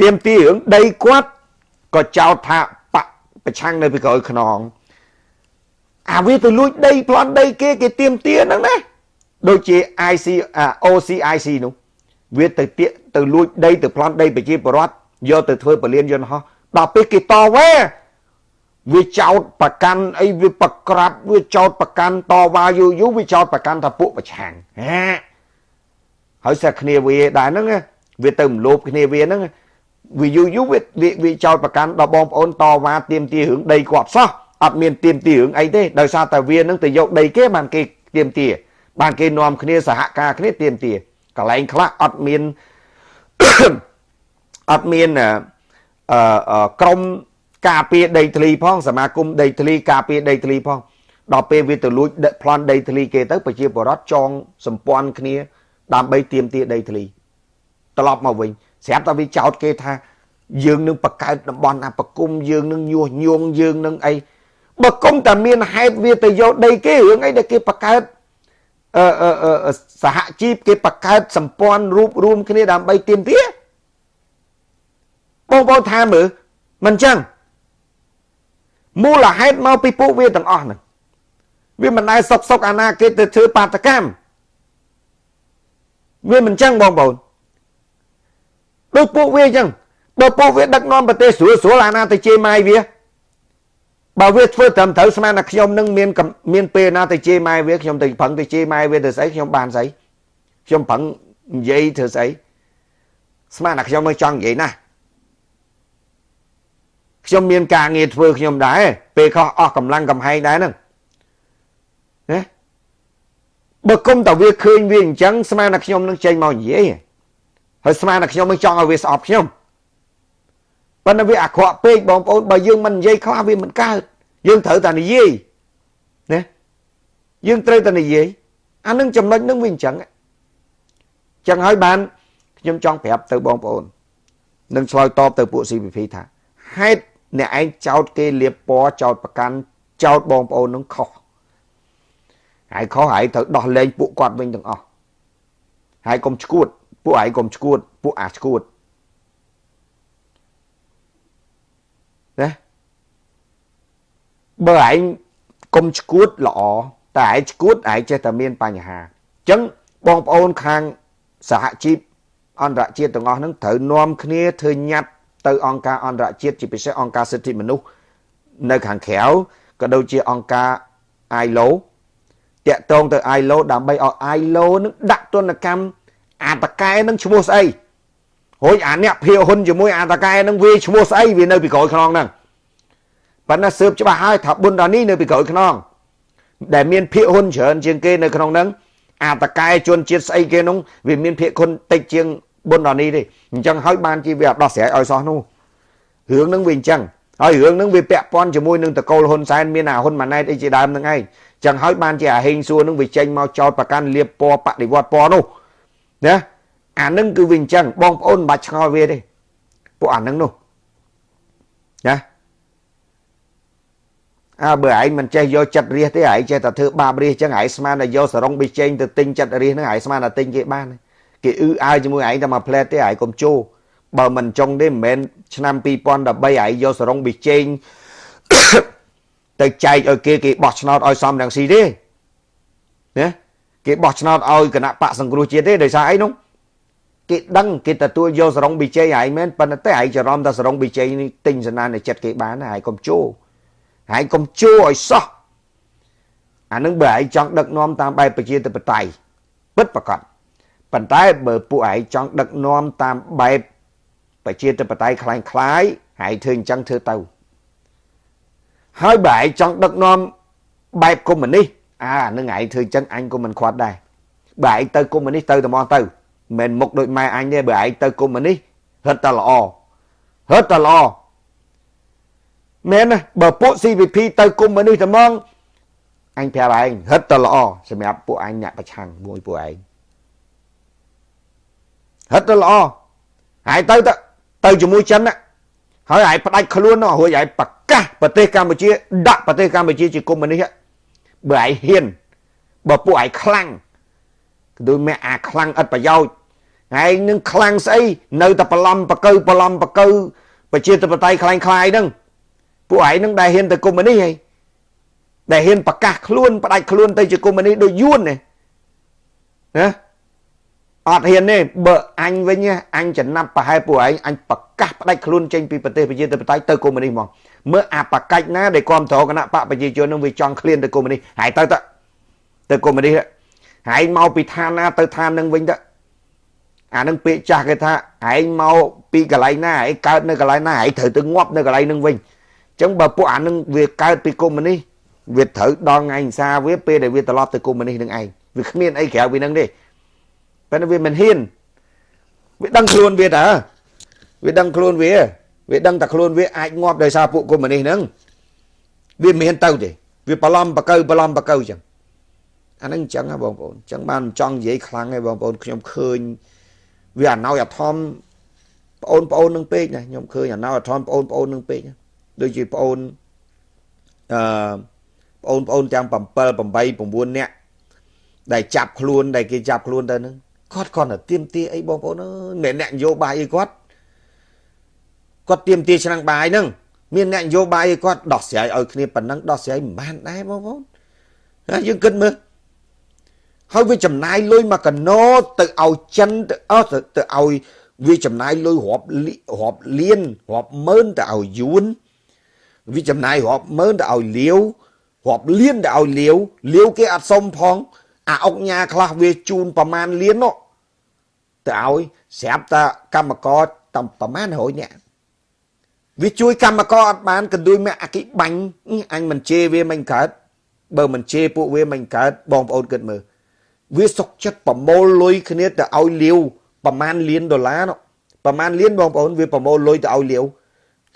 ទៀមទីរឿងដីគាត់ក៏ចោទថាបកប្រឆាំងនៅពីក្រោយខ្នងអាវាទៅលួចដីប្លន់ដីគេគេទៀមទាហ្នឹងណាដូចជា IC OCIC នោះវាទៅទៀទៅលួចដីទៅប្លន់ដីប្រជាពលរដ្ឋយកទៅធ្វើពលានយន្តហោះដល់ពេលគេតវ៉ា វាចោតប្រកាន់អីវាប្រក្រាបវាចោតប្រកាន់តវ៉ាយូរយូរវាចោតប្រកាន់ថាពួកប្រឆាំងហាហើយសាគ្នាវាដែរហ្នឹងវាទៅមលោបគ្នាវាហ្នឹងវាយូរយូរវាវាចោតប្រកាន់ដល់បងប្អូនតវ៉ាទៀមទារឿងដីគាត់សោះអត់មានទៀមទារឿងអីទេដោយសារតែវានឹងទៅយកដីគេបានគេទៀមទាបានគេនាំគ្នាសហការគ្នាទៀមទាកន្លែងខ្លះអត់មានអត់មានអឺក្រម ការពារដីធ្លីផងសមាគមដីធ្លីការពារដីធ្លីផងដល់ពេលវាទៅលួចប្លន់ដីធ្លីគេទៅប្រជាពលរដ្ឋចងសម្ព័ន្ធគ្នា ដើម្បីទាមទារដីធ្លីត្រឡប់មកវិញស្រាប់តែវាចោតគេថា យើងនឹងបង្កើតតំបន់អបគុំយើងនឹងញុះញង់យើងនឹងអីបើគុំតែមានហេតុវាទៅយកដីគេរឿងអីដែលគេបង្កើតអឺសហជីពគេបង្កើតសម្ព័ន្ធរួបរวมគ្នាដើម្បីទាមទារបងប្អូនថាមើលមិនចឹង មូលហេតុមកពីពួកវាទាំងអស់ហ្នឹងវាមិនដែលសុកសុកអាណាគេទៅធ្វើបាតកម្មវាមិនចឹងបងប្អូនដូចពួកវាចឹងបើពួកវាដឹកនាំប្រទេសស្រួលស្រួលអាណាទៅជេរម៉ាយវាបើវាធ្វើត្រឹមត្រូវស្មានថាខ្ញុំនឹងមានមានពេលណាទៅជេរម៉ែវាខ្ញុំទៅប្រឹងទៅជេរម៉ែវាទៅស្អីខ្ញុំបានស្អីខ្ញុំប្រឹងនិយាយធ្វើស្អីស្មានថាខ្ញុំមិនចង់និយាយណា ខ្ញុំមានការងារធ្វើខ្ញុំដែរពេលខុសអស់កម្លាំងកំហែងដែរហ្នឹងណាបើគុំតែវាឃើញវាអញ្ចឹងស្មានថាខ្ញុំនឹងចេញមកនិយាយហើយស្មានថាខ្ញុំមិនចង់ឲ្យវាស្អប់ខ្ញុំប៉ុន្តែវាអាក្រក់ពេកបងប្អូនបើយើងមិននិយាយខ្លះវាមិនកើតយើងត្រូវតែនិយាយណាយើងត្រូវតែនិយាយអានឹងចំណុចនឹងវាអញ្ចឹងចឹងហើយបានខ្ញុំចង់ប្រាប់ទៅបងប្អូននឹងឆ្លើយតបទៅពួក CPP ថាហេតុ អ្នកឯងចោតគេលៀបពណ៌ចោតប្រកាន់ចោតបងប្អូននឹងខុសហើយខុសហើយត្រូវដោះលែងពួកគាត់វិញទាំងអស់ហើយកុំឈួត ពួកឯងកុំឈួត ពួកអាឈួតណាបើឯងកុំឈួតល្អតែឯងឈួតឯងចេះតែមានបញ្ហាអញ្ចឹងបងប្អូនខាងសហជីពអន្តរជាតិទាំងអស់ហ្នឹងត្រូវនាំគ្នាធ្វើញត្តិ ទៅអង្គការអន្តរជាតិជាពិសេសអង្គការសិទ្ធិមនុស្សនៅខាងក្រៅក៏ដូចជាអង្គការ ILO តាក់ទងទៅ ILO ដើម្បីឲ្យ ILO នឹងដាក់ទណ្ឌកម្មអាតកែនឹងឈ្មោះស្អីរួចអាអ្នកភៀវហ៊ុនជាមួយអាតកែនឹងវាឈ្មោះស្អីវានៅពីក្រោយខ្នងហ្នឹងប៉ុន្តែស៊ើបច្បាស់ហើយថាប៊ុនដានីនៅពីក្រោយខ្នងដែលមានភៀវហ៊ុនច្រើនជាងគេនៅក្នុងហ្នឹងអាតកែជនជាតិស្អីគេនោះវាមានភៀវហ៊ុនតិចជាង ប៊ុនដានីទេអញ្ចឹងហើយបានជាវាអត់ដោះស្រាយឲ្យសោះនោះរឿងហ្នឹងវាអញ្ចឹងហើយរឿងហ្នឹងវាពាក់ព័ន្ធជាមួយនឹងតកូលហ៊ុនសែនមានអាហ៊ុនម៉ាណែតអីជាដើមហ្នឹងឯងចឹងហើយបានជាអាហេងសួរហ្នឹងវាចេញមកចោតប្រកាន់លៀបពណ៌បដិវត្តពណ៌នោះណាអានឹងគឺវាអញ្ចឹងបងប្អូនមិនបាច់ឆ្ងល់វាទេពួកអានឹងនោះណាអើបើឯងមិនចេះយកចិត្តរាសទេឯងចេះតែធ្វើបាបរាសអញ្ចឹងឯងស្មានតែយកសរងប៊ីចេងទៅទិញចិត្តរាសហ្នឹងឯងស្មានតែទិញគេបាន គេអ៊ឺអើជាមួយឯងតែមកផ្លែតទេឯងកុំជោបើមិនចង់ទេមិនមែនឆ្នាំ2013ឯងយកសរងប៊ីចេងទៅចែកឲ្យគេគេបោះឆ្នោតឲ្យសំរងស៊ីទេណាគេបោះឆ្នោតឲ្យគណៈបកសង្គ្រោះជាតិទេដោយសារអីនោះគេដឹងគេទទួលយកសរងប៊ីជ័យហើយមែនប៉ុន្តែឯងច្រឡំថាសរងប៊ីជ័យនេះទិញសណានៅចិត្តគេបានហើយកុំជោហើយកុំជោឲ្យសោះអានឹងបើឯងចង់ដឹកនាំតាមបែបប្រជាធិបតេយ្យពិតប្រកប ប៉ុន្តែបើពួកឯងចង់ដឹកនាំតាមបែបប្រជាធិបតេយ្យคล้ายៗហើយធ្វើអញ្ចឹងធ្វើទៅហើយបើឯងចង់ដឹកនាំបែបកុម្មុយនីសអានឹងឯងធ្វើអញ្ចឹងអញក៏មិនខ្វាត់ដែរបើឯងទៅកុម្មុយនីសទៅតែមកទៅមិនមុខដូចម៉ែអញទេបើឯងទៅកុំនេះហិតតែល្អហិតតែល្អ មែនណាបើពួក CVP ទៅគុំមនុស្សតែហ្មងអញប្រាប់ឯងហិតទៅល្អសម្រាប់ពួកអញអ្នកប្រឆាំងមួយពួកឯង ហិតទៅល្អហើយទៅទៅទៅជាមួយចិនណាហើយឯងផ្ដាច់ខ្លួននោះរួចឯងប្រកាសប្រទេសកម្ពុជា ដាក់ប្រទេសកម្ពុជាជាកុម្មុយនីសបើឯងហ៊ានបើពួកឯងខ្លាំងគឺមេអាខ្លាំងឥតប្រយោជន៍ឯងនឹងខ្លាំងស្អីនៅតែប្រឡំបកើប្រឡំបកើប្រជាធិបតេយ្យខ្លាំងខ្លាយហ្នឹងពួកឯងនឹងដែលហ៊ានទៅកុម្មុយនីសឯងដែលហ៊ានប្រកាសខ្លួនផ្ដាច់ខ្លួនទៅជាកុម្មុយនីសដូចយួនណាណា អត់ហ៊ានទេបើអញវិញអញចំណាប់ប្រហែលពួកឯងអញប្រកាសផ្ដាច់ខ្លួនចេញពីប្រទេសប្រជាធិបតេយ្យទៅកុម្មុយនីសហ្មងមើលអាបកាច់ណាដែលគ្រប់គ្រងគណៈបកប្រជាជននឹងវាចង់ឃ្លានទៅកុម្មុយនីសហើយទៅទៅទៅកុម្មុយនីសហើយមកពីឋានណាទៅឋាននឹងវិញទៅអានឹងពាក្យចាស់គេថាឯងមកពីកន្លែងណាឯងកើតនៅកន្លែងណាឯងត្រូវទៅងាប់នៅកន្លែងនឹងវិញអញ្ចឹងបើពួកអានឹងវាកើតពីកុម្មុយនីសវាត្រូវដល់ថ្ងៃអិសាវាពេលដែលវាត្រឡប់ទៅកុម្មុយនីសនឹងឯងវាគ្មានអីក្រៅពីនឹងទេ ប៉ុន្តែវាមិនហ៊ានវាដឹងខ្លួនវាតើវាដឹងខ្លួនវាវាដឹងតែខ្លួនវាអាចងាប់ដោយសារពួកកុម្មុយនីសហ្នឹងវាមិនហ៊ានទៅទេវាប្រឡំបកើប្រឡំបកើចឹងអាហ្នឹងអញ្ចឹងហ៎បងប្អូនអញ្ចឹងបានចង់និយាយខ្លាំងឯងបងប្អូនខ្ញុំឃើញវាអណោយអធមបងប្អូននឹងពេកណាខ្ញុំឃើញអណោយអធមបងប្អូននឹងពេកដូចជាបងប្អូនអឺបងប្អូនទាំង7 8 9នាក់ដែលចាប់ខ្លួនដែលគេចាប់ខ្លួនទៅហ្នឹង គាត់គាត់តែទៀមទាអីបងប្អូនអើយមិនអ្នកនយោបាយអីគាត់គាត់ទៀមទាឆ្នាំងបាយហ្នឹងមានអ្នកនយោបាយអីគាត់ដោះស្រាយឲ្យគ្នាប៉ុណ្ណឹងដោះស្រាយមិនបានដែរបងប្អូនហើយយើងគិតមើលហើយវាចំណាយលុយមកកណោទៅឲ្យចិនទៅអស់ទៅឲ្យវាចំណាយលុយរាប់រាប់លានរាប់ម៉ឺនទៅឲ្យយួនវាចំណាយរាប់ម៉ឺនទៅឲ្យលាវរាប់លានទៅឲ្យលាវលាវគេអត់សុំផងអាអុកញ៉ាខ្លះវាជូនប្រមាណលាននោះ ទៅឲ្យស្រាប់តែកម្មករតាមប្រមាណ100នាក់វាជួយកម្មករអត់បានកន្ទួយមកអគិបាញ់អញមិនជេរវាមិនកើតបើមិនជេរពួកវាមិនកើតបងប្អូនគិតមើលវាសុកចិត្តប្រមូលលុយគ្នាទៅឲ្យលាវប្រមាណលានដុល្លារនោះប្រមាណលានបងប្អូនវាប្រមូលលុយទៅឲ្យលាវ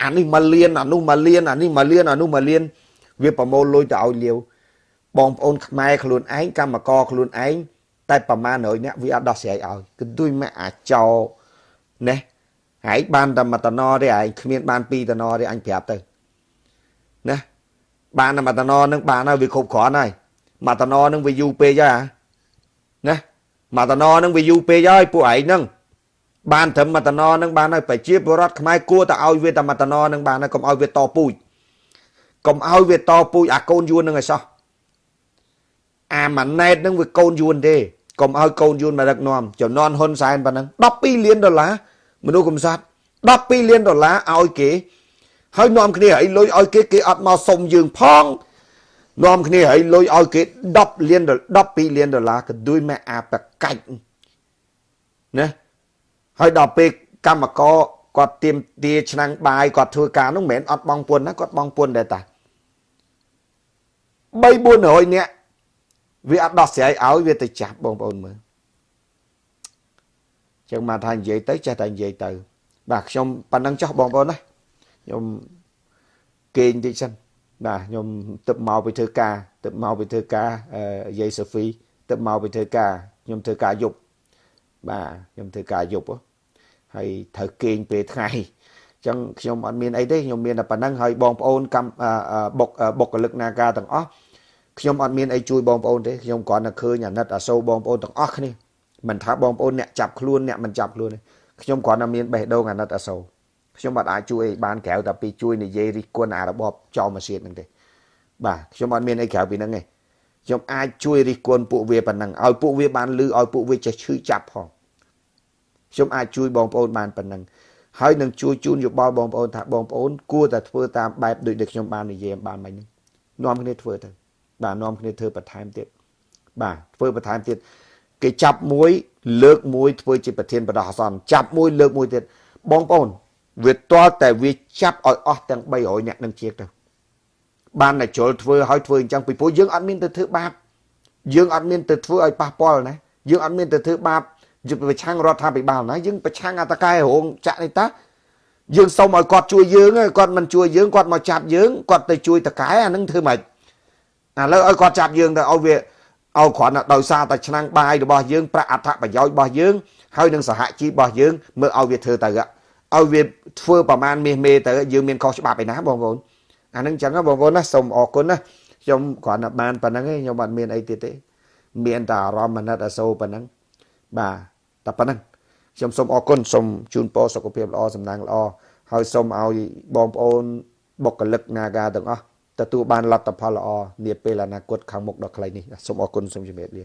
អានេះមួយលានអានោះមួយលានអានេះមួយលានអានោះមួយលានវាប្រមូលលុយទៅឲ្យលាវបងប្អូនខ្មែរខ្លួនឯងកម្មករខ្លួនឯង តែប្រមាណ100នាក់វាអត់ដោះស្រាយឲ្យគឺដូចមកអាចោណេះហើយបានតែមួយតំណទេឯងគ្មានបានពីរតំណទេអញប្រាប់ទៅណាបានតែមួយតំណនឹងបានហើយវាគ្រប់គ្រាន់ហើយមួយតំណនឹងវាយូរពេកហើយណាមួយតំណនឹងវាយូរពេកហើយពួកឯងហ្នឹងបានត្រឹមមួយតំណនឹងបានហើយប្រជាពលរដ្ឋខ្មែរគួរតែឲ្យវាតែមួយតំណនឹងបានហើយកុំឲ្យវាតពូជកុំឲ្យវាតពូជអាកូនយួននឹងឲ្យសោះអាម៉ាណែតនឹងវាកូនយួនទេ កុំឲ្យកូនយួនមកដឹកនាំចំនួនហ៊ុនសែនប៉ុណ្ណឹង12លានដុល្លារមនុស្សកំសត់12លានដុល្លារឲ្យគេហើយនាំគ្នាឲ្យលុយឲ្យគេគេអត់មកសុំយើងផងនាំគ្នាឲ្យលុយឲ្យគេ10លាន12លានដុល្លារក៏ដូចមកអាប្រកាច់ណាហើយដល់ពេលកម្មករគាត់ទៀមទាឆ្នាំងបាយគាត់ធ្វើការនោះមិនមែនអត់បងពុនណាគាត់បងពុនដែរតា3 400នាក់ វាអត់ដោះស្រាយឲ្យវាទៅចាប់បងប្អូនមើលចឹងមកថានិយាយទៅចេះតែនិយាយទៅ បាទខ្ញុំប៉ណ្ណឹងចោះបងប្អូនណាខ្ញុំគេងតិចសិនបាទខ្ញុំទឹកមកពីធ្វើការទឹកមកពីធ្វើការយាយសូហ្វីទឹកមកពីធ្វើការខ្ញុំធ្វើការយប់បាទខ្ញុំធ្វើការយប់ហើយត្រូវគេងពេលថ្ងៃអញ្ចឹងខ្ញុំអត់មានអីទេខ្ញុំមានតែប៉ុណ្្នឹងហើយបងប្អូនកម្មបុកបុគ្គលិកនាការទាំងអស់ ខ្ញុំអត់មានអីជួយបងប្អូនទេខ្ញុំគ្រាន់តែឃើញអាណិតអាសូរបងប្អូនទាំងអស់គ្នាមិនថាបងប្អូនអ្នកចាប់ខ្លួនអ្នកមិនចាប់ខ្លួនទេខ្ញុំគ្រាន់តែមានបេះដូងអាណិតអាសូរខ្ញុំអត់អាចជួយអីបានក្រៅតែពីជួយនិយាយរិះគន់អារបបចោលម៉ាស៊ីនហ្នឹងទេបាទខ្ញុំអត់មានអីក្រៅពីហ្នឹងទេខ្ញុំអាចជួយរិះគន់ពួកវាប៉ុណ្ណឹងឲ្យពួកវាបានលឺឲ្យពួកវាចេះឈឺចាប់ផងខ្ញុំអាចជួយបងប្អូនបានប៉ុណ្ណឹងហើយនឹងជួយជូនយោបល់បងប្អូនថាបងប្អូនគួរតែធ្វើតាមបែបដូចដែលខ្ញុំបាននិយាយបានមិញហ្នឹងនាំគ្នាធ្វើទៅ បាទនាំគ្នាធ្វើបន្ថែមទៀតបាទធ្វើបន្ថែមទៀតគេចាប់មួយ លើកមួយធ្វើជាប្រធានបដោះអាសន្នចាប់មួយលើកមួយទៀតបងប្អូនវាទាល់តែវាចាប់ឲ្យអស់ទាំង300នាក់នឹងជាទៅបានតែជុលធ្វើឲ្យធ្វើអញ្ចឹងពីព្រោះយើងអត់មានទៅធ្វើបាបយើងអត់មានទៅធ្វើឲ្យប៉ះពាល់ណាយើងអត់មានទៅធ្វើបាបយើងប្រឆាំងរដ្ឋាភិបាលណាយើងប្រឆាំងអតកែរោងចាក់នេះតាយើងសុំឲ្យគាត់ជួយយើងគាត់មិនជួយយើងគាត់មកចាប់យើងគាត់ទៅជួយតកែអានឹងធ្វើម៉េច ឥឡូវឲ្យគាត់ចាប់យើងទៅឲ្យវាឲ្យគ្រាន់តែដោយសារតែឆ្នាំងបាយរបស់យើងប្រាក់អត្ថប្រយោជន៍របស់យើងហើយនឹងសហជីពរបស់យើងមើលឲ្យវាធ្វើទៅឲ្យវាធ្វើប្រមាណមាសមេទៅយើងមានខុសច្បាប់ឯណាបងប្អូនអានឹងចឹងបងប្អូនណាសូមអរគុណណាខ្ញុំគ្រាន់តែបានប៉ុណ្្នឹងឯងខ្ញុំអត់មានអីទៀតទេ មានតែអារម្មណ៍អាណិតអាសូរប៉ុណ្្នឹងបាទតែប៉ុណ្្នឹងខ្ញុំសូមអរគុណសូមជូនពរសុខភាពល្អសំណាងល្អហើយសូមឲ្យបងប្អូនបុគ្គលិក Naga ទាំងអស់ ទទួលបានលទ្ធផលល្អនាពេលអនាគតខាងមុខដ៏ខ្លីនេះសូមអរគុណសូមជម្រាបលា